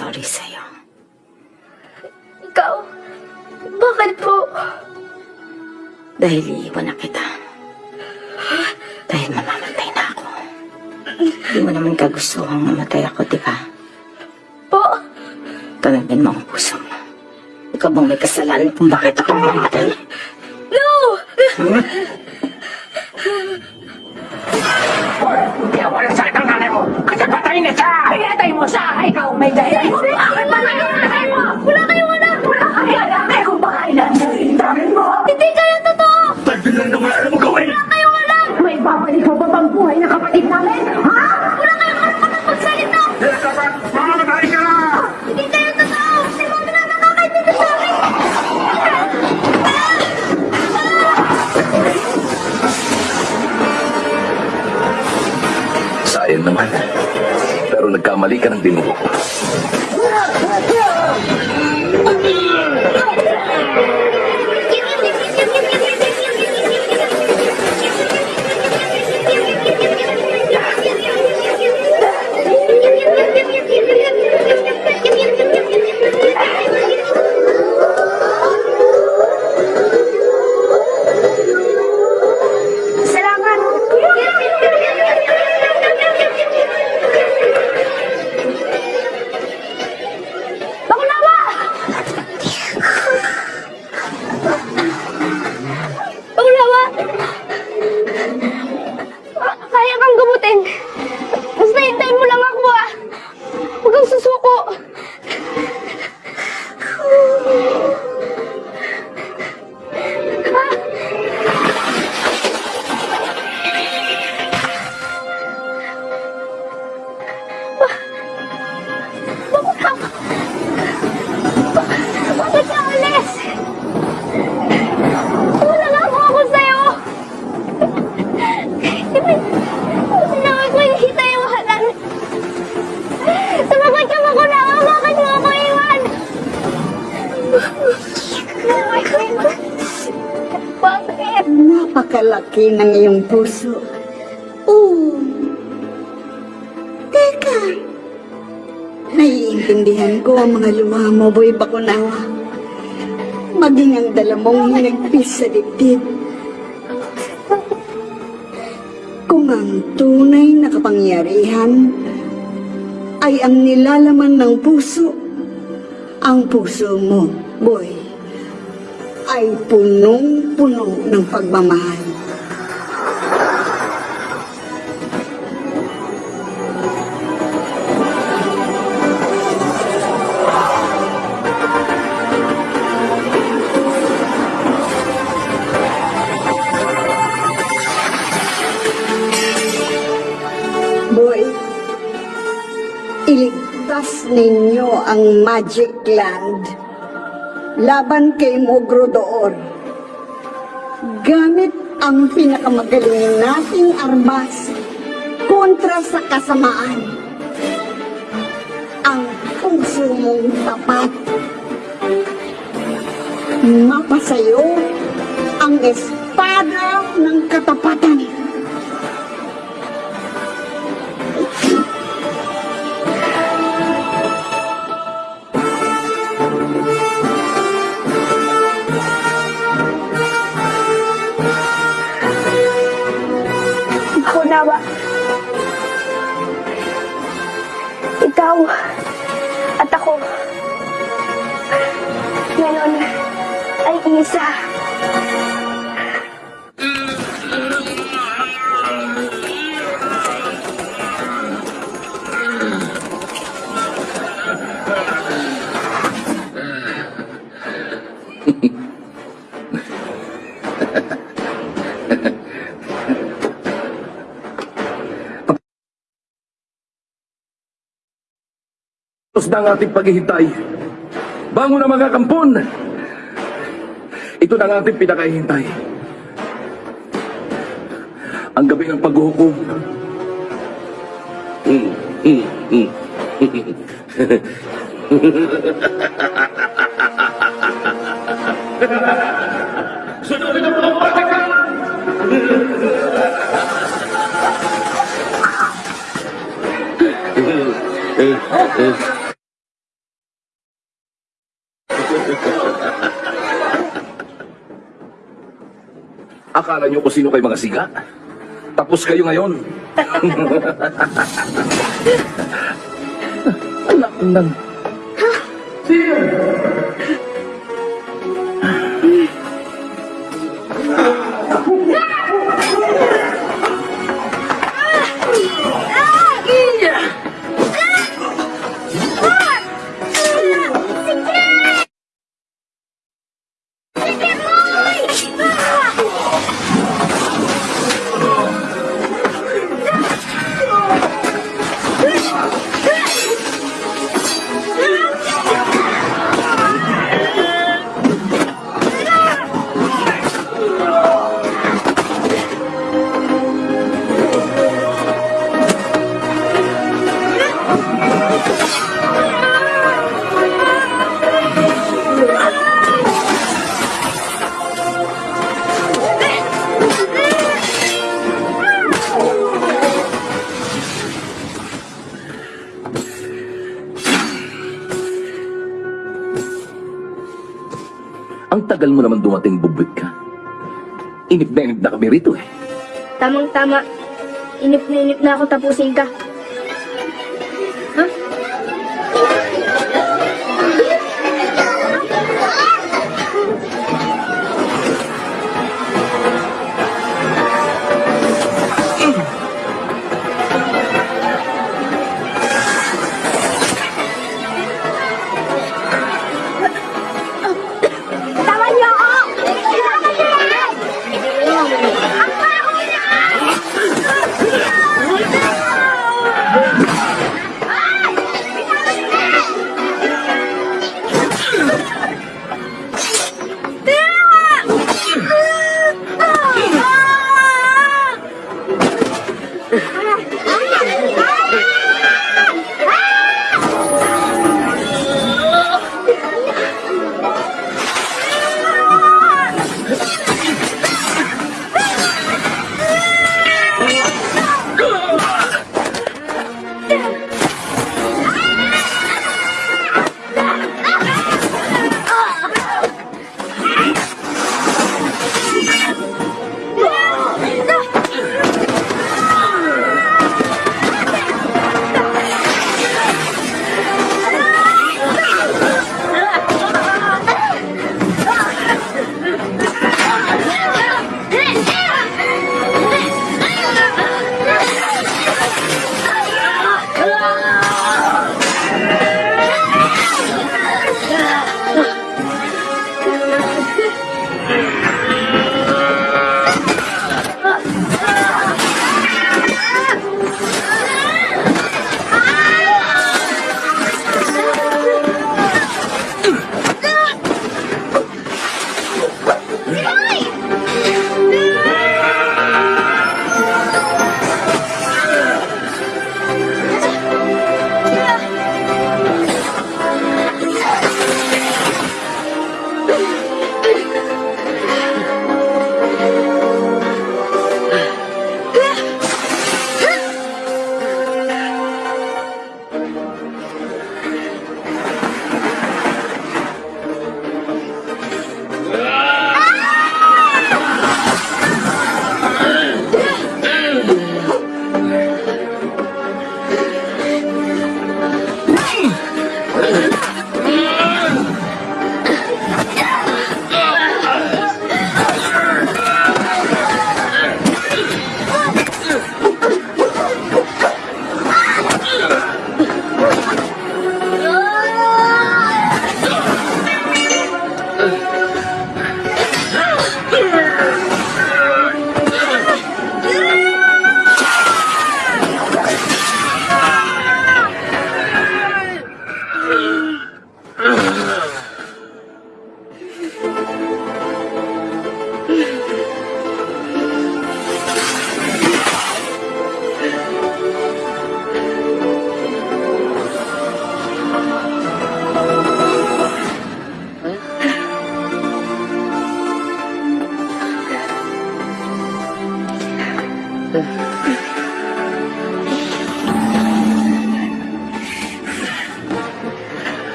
sorry sa'yo. Ikaw? Bakit po? Dahil iiwan na kita. Dahil mamamatay na ako. Hindi mo naman kagustuhang mamatay ako, di ba? Po? Tanagin mo ang puso mo. Ikaw bang may kasalanan kung bakit ako mamatay? No! Kaya walang sakit ang nanay mo! Kasi patayin na siya! Pinatay mo siya! Ikaw! Nagkamali ka ng dinugo. Bakunawa! Puso. Oo. Teka. Naiintindihan ko ang mga luha mo, Boy Bakunawa. Maging ang dala mong hinagpis sa dibdib. Kung ang tunay na kapangyarihan ay ang nilalaman ng puso, ang puso mo, boy, ay punong-puno ng pagmamahal. Magic Land laban kay Mogrodoor. Gamit ang pinakamagaling nating armas kontra sa kasamaan. Ang puso mong tapat. Mapasayo ang espada ng katapatan. Ay isa. Tapos na ang ating paghihintay. Bangon na mga kampon! Ito na ang ating pinakahihintay. Ang gabi ng paghuhukom. Mm, mm, mm. [laughs] Akala niyo kung sino kayo mga siga? Tapos kayo ngayon. [laughs] Anak ng... Ang na na kami rito eh. Tamang-tama. Inip na inip na ako tapusin ka.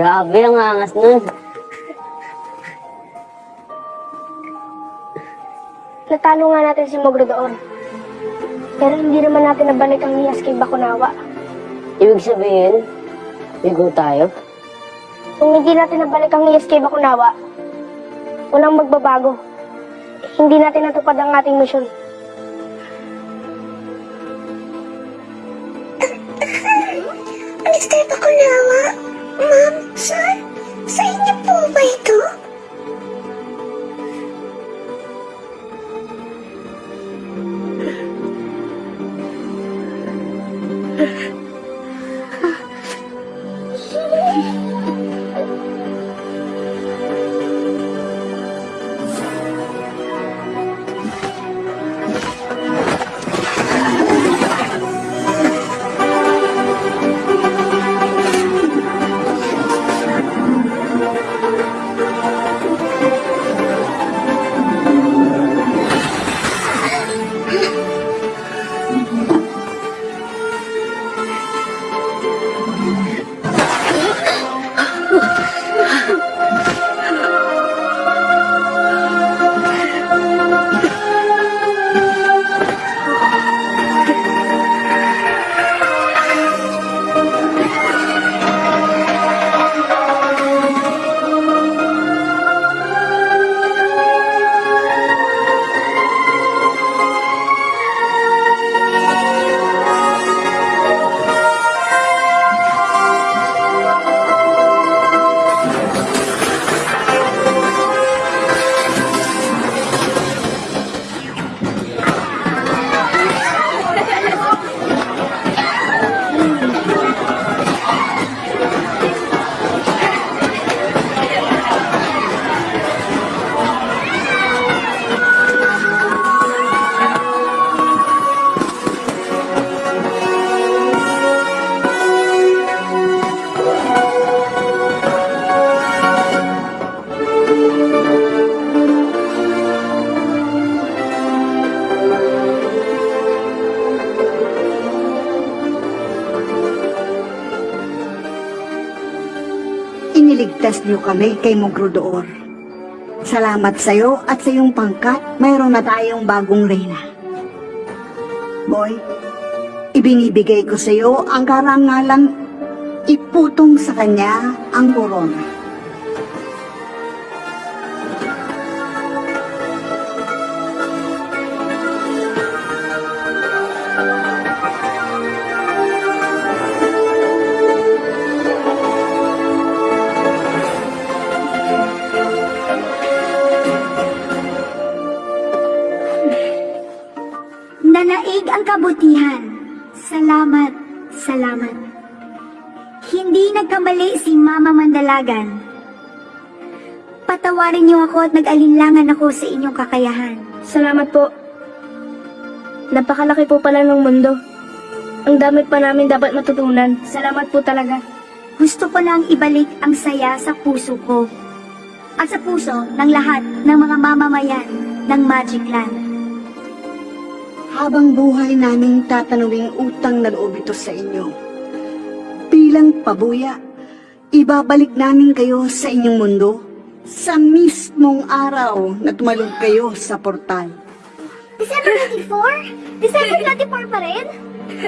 Grabe ang angas nun. Natalo nga natin si Mogro doon. Pero hindi naman natin nabalik ang niyas kay Bakunawa. Ibig sabihin, bigo tayo. Kung hindi natin nabalik ang niyas kay Bakunawa, walang magbabago. Hindi natin natupad ang ating misyon. Iniligtas niyo kami kay Mogrodoor. Salamat sa'yo at sa iyong pangkat, mayroon na tayong bagong reyna. Boy, ibinibigay ko sa iyo ang karangalang iputong sa kanya ang korona. Mama Mandalagan. Patawarin niyo ako at nag-alinlangan ako sa inyong kakayahan. Salamat po. Napakalaki po pala ng mundo. Ang dami pa namin dapat matutunan. Salamat po talaga. Gusto ko lang ibalik ang saya sa puso ko. At sa puso ng lahat ng mga mamamayan ng Magic Land. Habang buhay naming tatanawing utang na loob ito sa inyo. Bilang pabuya, ibabalik namin kayo sa inyong mundo sa mismong araw na tumalog kayo sa portal. December 24? December 24 pa rin?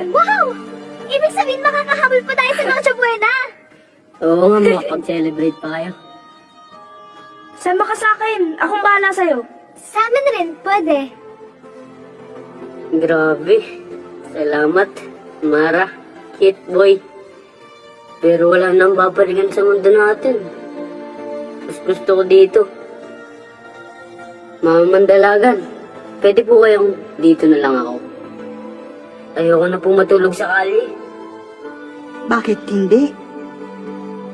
Wow! Ibig sabihin makakahabol pa tayo sa Noche Buena! Oo nga, makapag-celebrate pa kayo. Sama ka sa akin. Akong bahala sa'yo. Sa amin rin, pwede. Grabe. Salamat, Mara, Kit Boy. Pero wala nang babalikan sa mundo natin. Mas gusto ko dito. Mama Mandalagan, pwede po kayong dito na lang ako. Ayoko na pong matulog sa kali. Bakit hindi?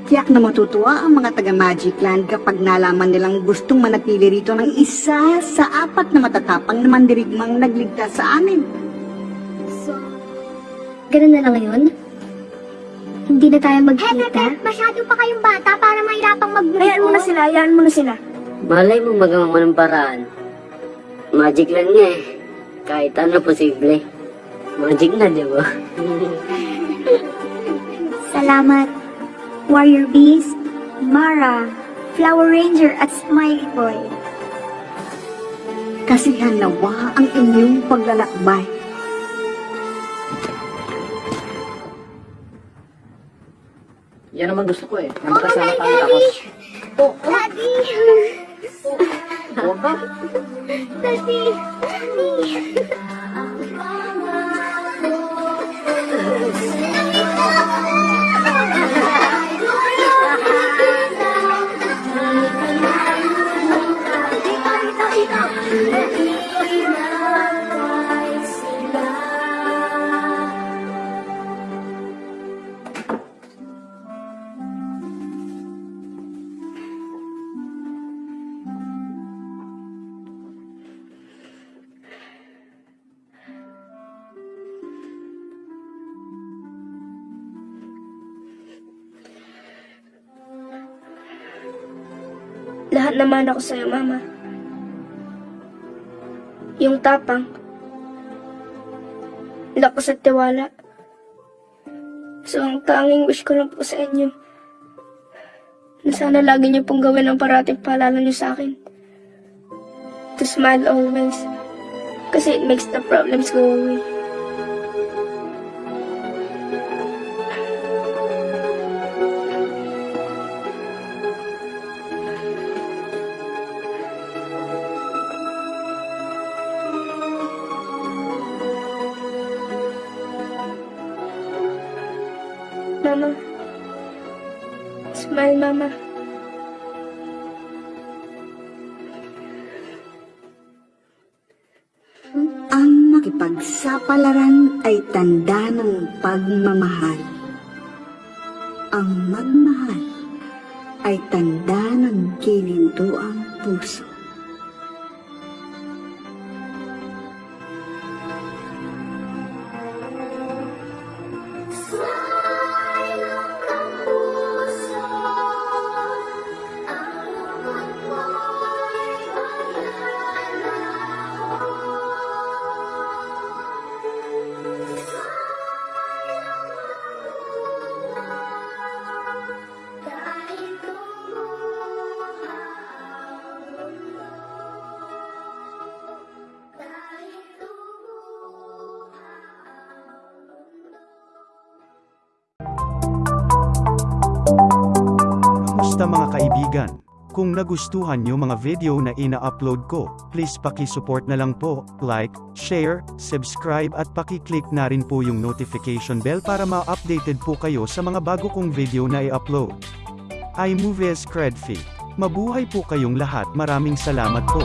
Tiyak na matutuwa ang mga taga Magic Land kapag nalaman nilang gustong manatili rito ng isa sa apat na matatapang na mandirigmang nagligtas sa amin. So, ganun na lang ngayon? Hindi na tayo magkita? masyado pa kayong bata para mahirapang mag Hayaan mo na sila. Hayaan mo na sila. Malay mo magawa mo ng paraan. Magic lang nga eh. Kahit ano posible. Magic na, di ba? [laughs] Salamat, Warrior Beast, Mara, Flower Ranger at Smiley Boy. Kasihan nawa ang inyong paglalakbay. Yan naman gusto ko eh. Na magkasama kami tapos. Daddy! Huwag ba? Daddy! Lahat naman ako sa'yo, Mama. Yung tapang. Lakas at tiwala. So, ang tanging wish ko lang po sa inyo, na sana lagi niyo pong gawin ang parating paalala niyo sa akin. To smile always. Kasi it makes the problems go away. Tanda ng pagmamahal. Ang magmahal ay tanda ng kinintuang puso. Nagustuhan nyo mga video na ina-upload ko, please paki-support na lang po, like, share, subscribe at paki-click na rin po yung notification bell para ma-updated po kayo sa mga bago kong video na i-upload. iMovies Credfee. Mabuhay po kayong lahat maraming salamat po.